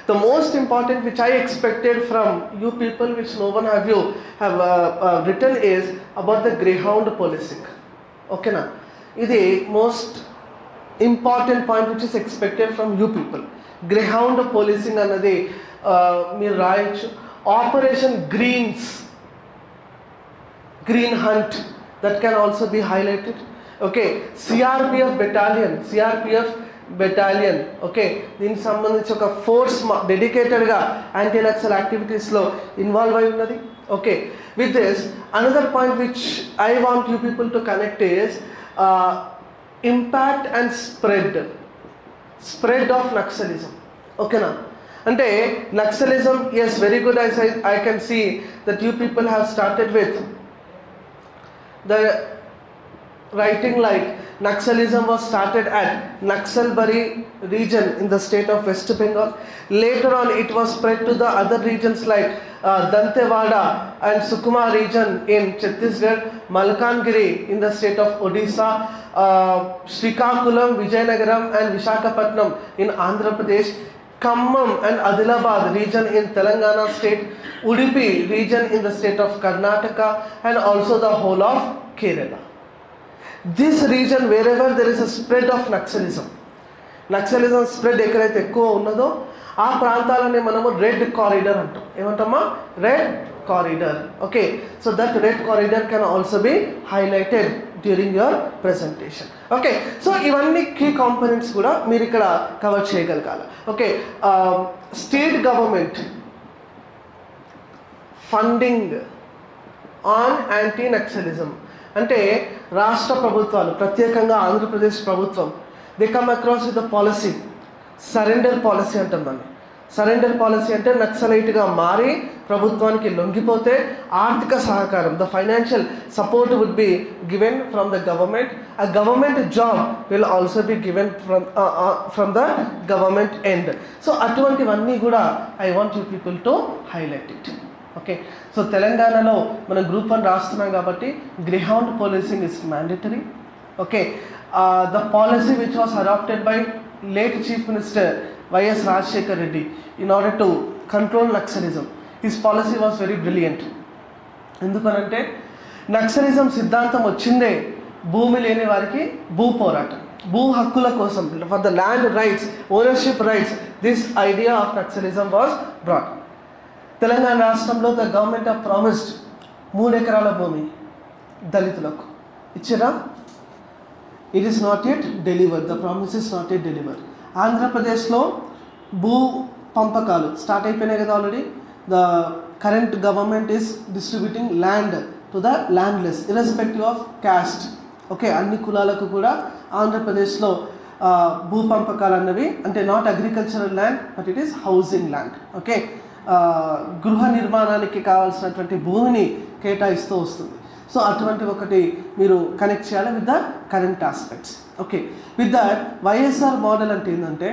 The most important which I expected from you people which no one have you have written is about the Greyhound policing ఓకేనా ఇది most important point which is expected from you people Greyhound policing అన్నది మీరు రాయొచ్చు. Operation Greens Green Hunt that can also be highlighted okay CRPF battalion CRPF battalion okay దీనికి సంబంధించి ఒక ఫోర్స్ డెడికేటెడ్గా యాంటీ నక్సల్ యాక్టివిటీస్లో ఇన్వాల్వ్ అయి ఉన్నది. Okay with this another point which I want you people to connect is impact and spread spread of Naxalism ఓకేనా అంటే Naxalism yes very good I I can see that you people have started with the writing like Naxalism was started at Naxalbari region in the state of West Bengal. Later on, it was spread to the other regions like uh, Dantewada and Sukuma region in Chhattisgarh, Malkangiri in the state of Odisha, uh, Srikakulam, Vijayanagaram, and Vishakhapatnam in Andhra Pradesh. Khammam and Adilabad region in Telangana state Udupi region in the state of Karnataka and also the whole of Kerala this region wherever there is a spread of Naxalism Naxalism spread ఎక్కడైతే ఎక్కువ ఉన్నదో ఆ ప్రాంతాలని మనము రెడ్ కారిడర్ అంటాం. ఏమంటామా? Red corridor okay so that red corridor can also be highlighted during your presentation okay so ఇవన్నీ కీ కాంపోనెంట్స్ కూడా మీరు ఇక్కడ కవర్ చేయగలగాలి. Okay state government funding on anti Naxalism అంటే రాష్ట్ర ప్రభుత్వాలు ప్రత్యేకంగా ఆంధ్రప్రదేశ్ ప్రభుత్వం they come across with the policy surrender policy అంటాం దాన్ని. సరెండర్ పాలసీ అంటే నక్సలైట్గా మారి ప్రభుత్వానికి లొంగిపోతే ఆర్థిక సహకారం the financial support would be given from the government a government job will also be given from from the government end so అటువంటివన్నీ కూడా I want you people to highlight it okay so తెలంగాణలో మనం గ్రూప్ వన్ రాస్తున్నాం కాబట్టి Greyhound policing is mandatory okay the policy which was adopted by late chief minister YS Rajasekhar Reddy in order to control Naxalism his policy was very brilliant ఎందుకనంటే నక్సలిజం సిద్ధాంతం వచ్చిందే భూమి లేని వారికి భూ పోరాటం. భూ హక్కుల కోసం for the land rights ownership rights this idea of Naxalism was brought Telangana రాష్ట్రంలో ద గవర్నమెంట్ ఆఫ్ ప్రామిస్డ్ మూడు ఎకరాల భూమి దళితులకు. ఇచ్చిరా? It is not yet deliver the promise is not yet deliver ఆంధ్రప్రదేశ్లో భూ పంపకాలు స్టార్ట్ అయిపోయినాయి కదా already the current government is distributing land to the landless irrespective of caste okay అన్ని కులాలకు కూడా ఆంధ్రప్రదేశ్లో భూ పంపకాలు అన్నవి అంటే not agricultural land but it is housing land okay గృహ నిర్మాణానికి కావాల్సినటువంటి భూమిని కేటాయిస్తూ వస్తుంది. సో అటువంటి ఒకటి మీరు కనెక్ట్ చేయాలి with the current aspects okay with that YSR model అంటే ఏంటంటే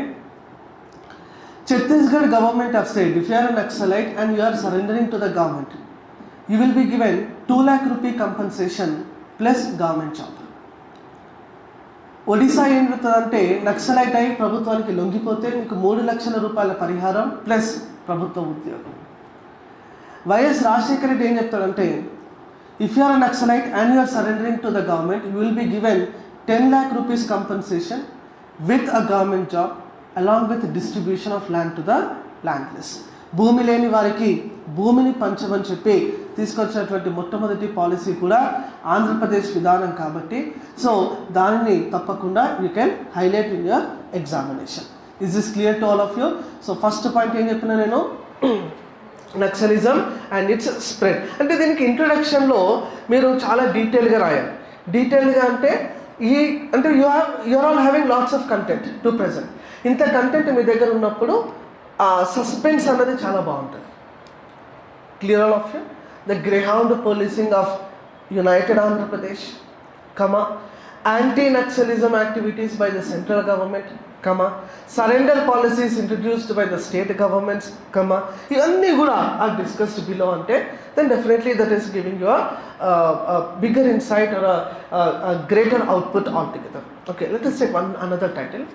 Chhattisgarh government of side if you are naxalite and you are surrendering to the government you will be given two lakh rupee compensation plus government job Odisha ఏం జరుగుతుందంటే నక్సలైట్ అయి ప్రభుత్వానికి లొంగిపోతే మీకు మూడు లక్షల రూపాయల పరిహారం ప్లస్ ప్రభుత్వ ఉద్యోగం. వైఎస్ రాజశేఖర రెడ్డి ఏం చెప్తాడంటే if you are naxalite and you are surrendering to the government you will be given ten lakh rupees compensation with a government job along with distribution of land to the landless భూమి లేని వారికి భూమిని పంచమని చెప్పి తీసుకొచ్చినటువంటి మొట్టమొదటి పాలసీ కూడా ఆంధ్రప్రదేశ్ విధానం కాబట్టి సో దానిని తప్పకుండా you can highlight in your examination is this clear to all of you so first point ఏం చెప్పిన నేను? నక్సలిజం అండ్ ఇట్స్ స్ప్రెడ్ అంటే దీనికి ఇంట్రొడక్షన్లో మీరు చాలా డీటెయిల్గా రాయాలి. డీటెయిల్గా అంటే ఈ అంటే you are you're all having lots of content to present ఇంత కంటెంట్ మీ దగ్గర ఉన్నప్పుడు ఆ సస్పెన్స్ అన్నది చాలా బాగుంటుంది. Clear all of you the greyhound policing of united Andhra Pradesh comma anti Naxalism activities by the central government comma surrender policies introduced by the state governments comma ఇవన్నీ కూడా ఆర్ డిస్కస్డ్ బిలో అంటే then definitely that is giving your bigger insight or greater output all together okay let is take one another title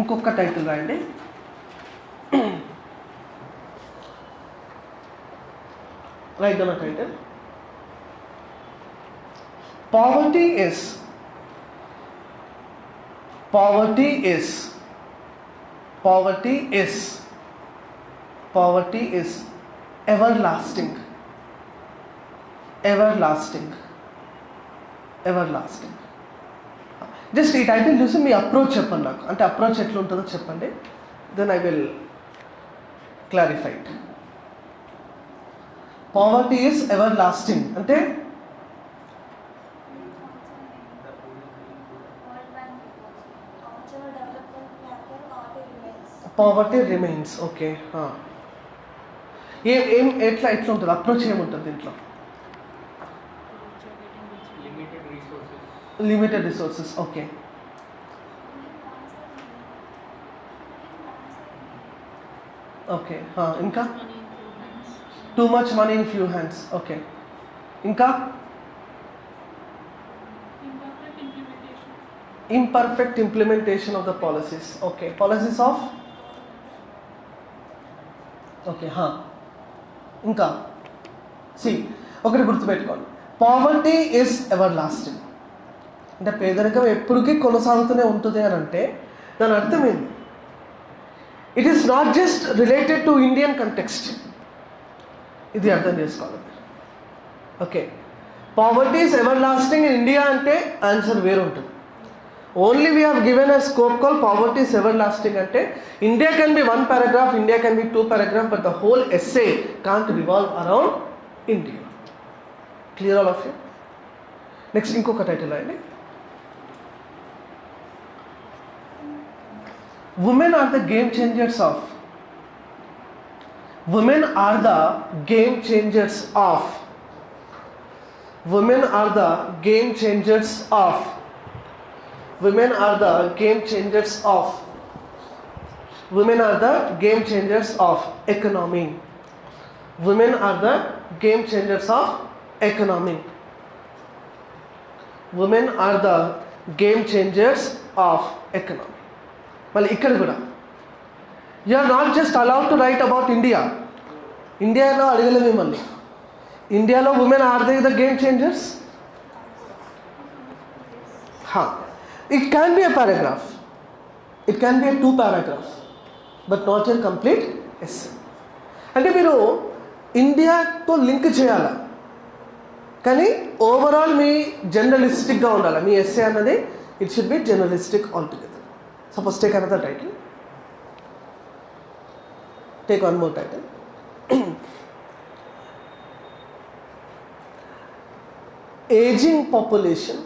ఇంకొక టైటిల్ రాయండి write down a title poverty is poverty is. Poverty is. Poverty is everlasting. Everlasting. Everlasting. Just ఈ టైటిల్ చూసి మీ అప్రోచ్ చెప్పండి నాకు. అంటే అప్రోచ్ ఎట్లా ఉంటుందో చెప్పండి. Then I will clarified poverty poverty is ever lasting అంటే పావర్టీ రిమైన్స్ ఓకే ఏం ఏం ఎట్లా ఎట్లా ఉంటుంది అప్రోచ్ ఏముంటుంది దీంట్లో
limited resources.
Limited resources okay okay ఇంకా too much money in few hands okay ఇంకా
Imperfect implementation.
imperfect implementation of the policies okay policies of okay హా. ఇంకా. సి ఒకటి గుర్తుపెట్టుకోండి. పావర్టీ ఈజ్ ఎవర్ లాస్టింగ్ అంటే పేదరికం ఎప్పటికీ కొనసాగుతూనే ఉంటుంది అని అంటే దాని అర్థం ఏంది? It is not just related to Indian context ఇది అర్థం చేసుకోవాలి. Okay poverty is ever lasting in India అంటే ఆన్సర్ వేరు ఉంటుంది only we have given a scope call poverty is ever lasting అంటే India can be one paragraph India can be two paragraph but the whole essay can't revolve around India clear all of you next ఇంకొక టైటిల్ అండి women are the game changers of women are the game changers of women are the game changers of women are the game changers of women are the game changers of economy women are the game changers of economy women are the game changers of economy మళ్ళీ ఇక్కడ కూడా you are not just allowed to write about India ఇండియాలో అడగలేదు మిమ్మల్ని ఇండియాలో women are they the game changers హా it can be a paragraph it can be a two paragraph but not a complete essay అంటే మీరు ఇండియాతో లింక్ చేయాలా? కానీ ఓవరాల్ మీ జర్నలిస్టిక్గా ఉండాలి? మీ ఎస్ఏ అన్నది it should be journalistic all together suppose take another title take one more title aging population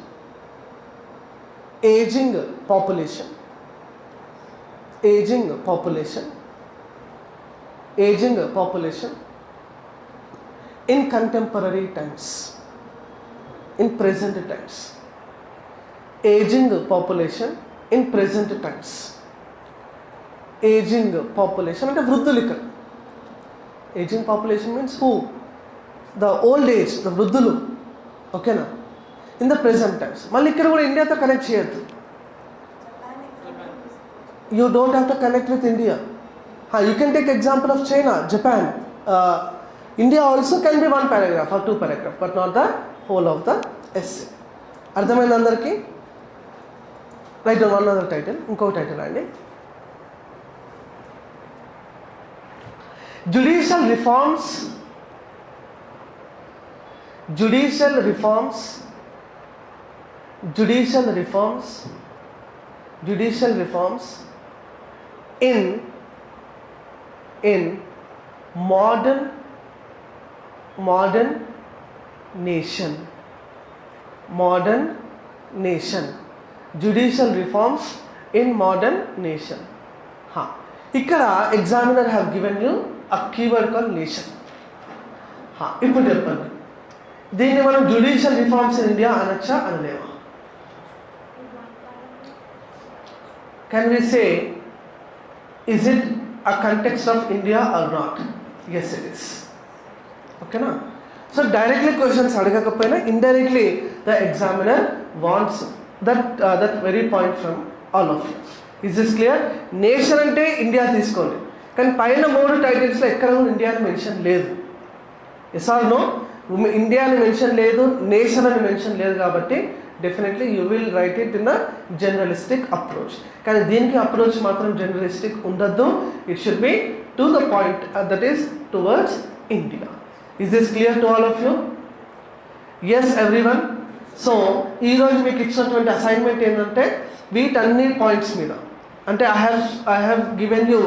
aging population aging population aging population in contemporary times in present times aging population in present times aging population అంటే వృద్ధులిక. Aging population means who the old age the వృద్ధులు. ఓకేనా ఇన్ ద ప్రెసెంట్ టైమ్స్ మళ్ళీ ఇక్కడ కూడా ఇండియాతో కనెక్ట్ చేయొద్దు you don't have to connect with India you can take example of China Japan India also can be one paragraph or two paragraph but not the whole of the essay అర్థమైంది అందరికీ రైట్ వన్ అదర్ టైటిల్ ఇంకొక టైటిల్ అండి judicial reforms judicial reforms judicial reforms judicial reforms in in modern modern nation modern nation judicial reforms in modern nation ఇక్కడ examiner have given you a keyword call nation ఇప్పుడు చెప్పండి దీన్ని మనం జ్యుడిషియల్ రిఫార్మ్స్ ఇన్ ఇండియా అనొచ్చా అనలేమా can we say is it a context of India or not yes it is ఓకేనా సో డైరెక్ట్లీ క్వశ్చన్స్ అడగకపోయినా indirectly the examiner wants that that very point from all of is is clear nation అంటే ఇండియా తీసుకోండి. కానీ పైన మూడు టైటిల్స్లో ఎక్కడ కూడా ఇండియా అని మెన్షన్ లేదు. ఎస్ ఆర్ నో ఇండియా అని మెన్షన్ లేదు నేషన్ అని మెన్షన్ లేదు కాబట్టి definitely you will write it in a journalistic approach కానీ దీనికి అప్రోచ్ మాత్రం జర్నలిస్టిక్ ఉండద్దు. It should be to the point that is towards India is this clear to all of you yes everyone so ఈరోజు మీకు ఇచ్చినటువంటి అసైన్మెంట్ ఏంటంటే వీటన్ని పాయింట్స్ మీద. అంటే I have I have given you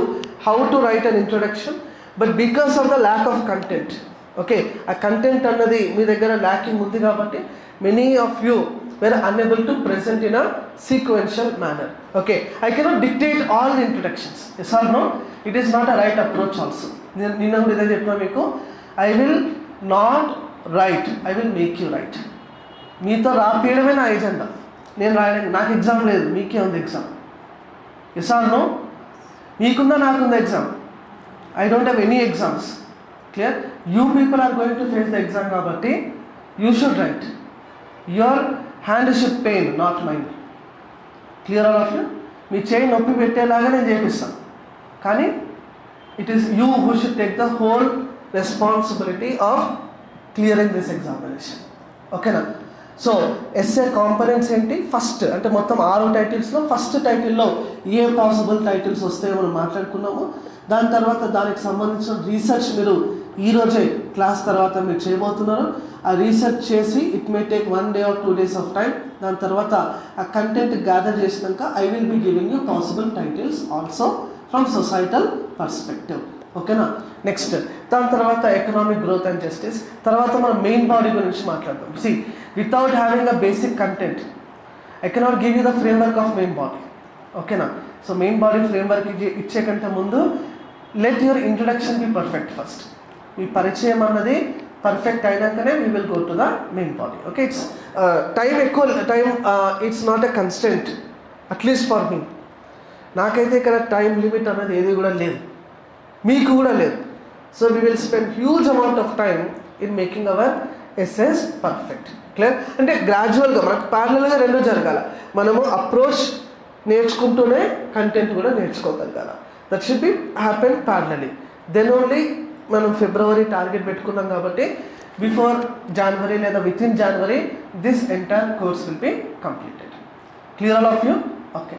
how to write an introduction but because of the lack of content okay ఆ కంటెంట్ అన్నది మీ దగ్గర ల్యాకింగ్ ఉంది కాబట్టి many of you were unable to present in a sequential manner okay I cannot dictate all the introductions. Yes or no? It is not a right approach also. నేను నిన్న not write, I మీకు I will not write I will make you write మీతో రాపేయడమే నా ఎజెండా నేను రాయడానికి నాకు ఎగ్జామ్ లేదు. మీకే ఉంది ఎగ్జామ్ ఎస్ ఆర్ నో మీకుందా నాకుందా exam I don't have any exams clear you people are going to face the exam కాబట్టి you should write your hand should pain not mind clear all of you మీ చేయి నొప్పి పెట్టేలాగా నేను చేపిస్తాను కానీ it is you who should take the whole responsibility of clearing this examination ఓకేనా సో ఎస్ఏ కాంపనెంట్స్ ఏంటి? ఫస్ట్ అంటే మొత్తం ఆరు టైటిల్స్లో ఫస్ట్ టైటిల్లో ఏ పాసిబుల్ టైటిల్స్ వస్తాయో మనం మాట్లాడుకున్నాము. దాని తర్వాత దానికి సంబంధించిన రీసెర్చ్ మీరు ఈరోజే క్లాస్ తర్వాత మీరు చేయబోతున్నారు. ఆ రీసెర్చ్ చేసి it may take one day or two days of time దాని తర్వాత ఆ కంటెంట్ గ్యాదర్ చేసినాక I will be giving you possible titles also from societal perspective ఓకేనా నెక్స్ట్ దాని తర్వాత ఎకనామిక్ గ్రోత్ అండ్ జస్టిస్ తర్వాత మనం మెయిన్ బాడీ గురించి మాట్లాడదాం. See without having a basic content I cannot give you the framework of main body ఓకేనా సో మెయిన్ బాడీ ఫ్రేమ్వర్క్ ఇచ్చే కంటే ముందు let your introduction be perfect first మీ పరిచయం అన్నది perfect అయినాకనే we will go to the main body okay it's time ఎక్కువ time it's not a constant at least for మీ నాకైతే ఇక్కడ టైం లిమిట్ అన్నది ఏది కూడా లేదు. మీకు కూడా లేదు. So we will spend huge amount of time in making our essay perfect clear అంటే గ్రాడ్యువల్గా మనకు ప్యారలల్గా రెండు జరగాల. మనము అప్రోచ్ నేర్చుకుంటూనే కంటెంట్ కూడా నేర్చుకోగలగాల. That should be happen parallelly then only మనం ఫిబ్రవరి టార్గెట్ పెట్టుకున్నాం కాబట్టి బిఫోర్ జనవరి లేదా within January this entire course will be completed. Clear all of you? Okay.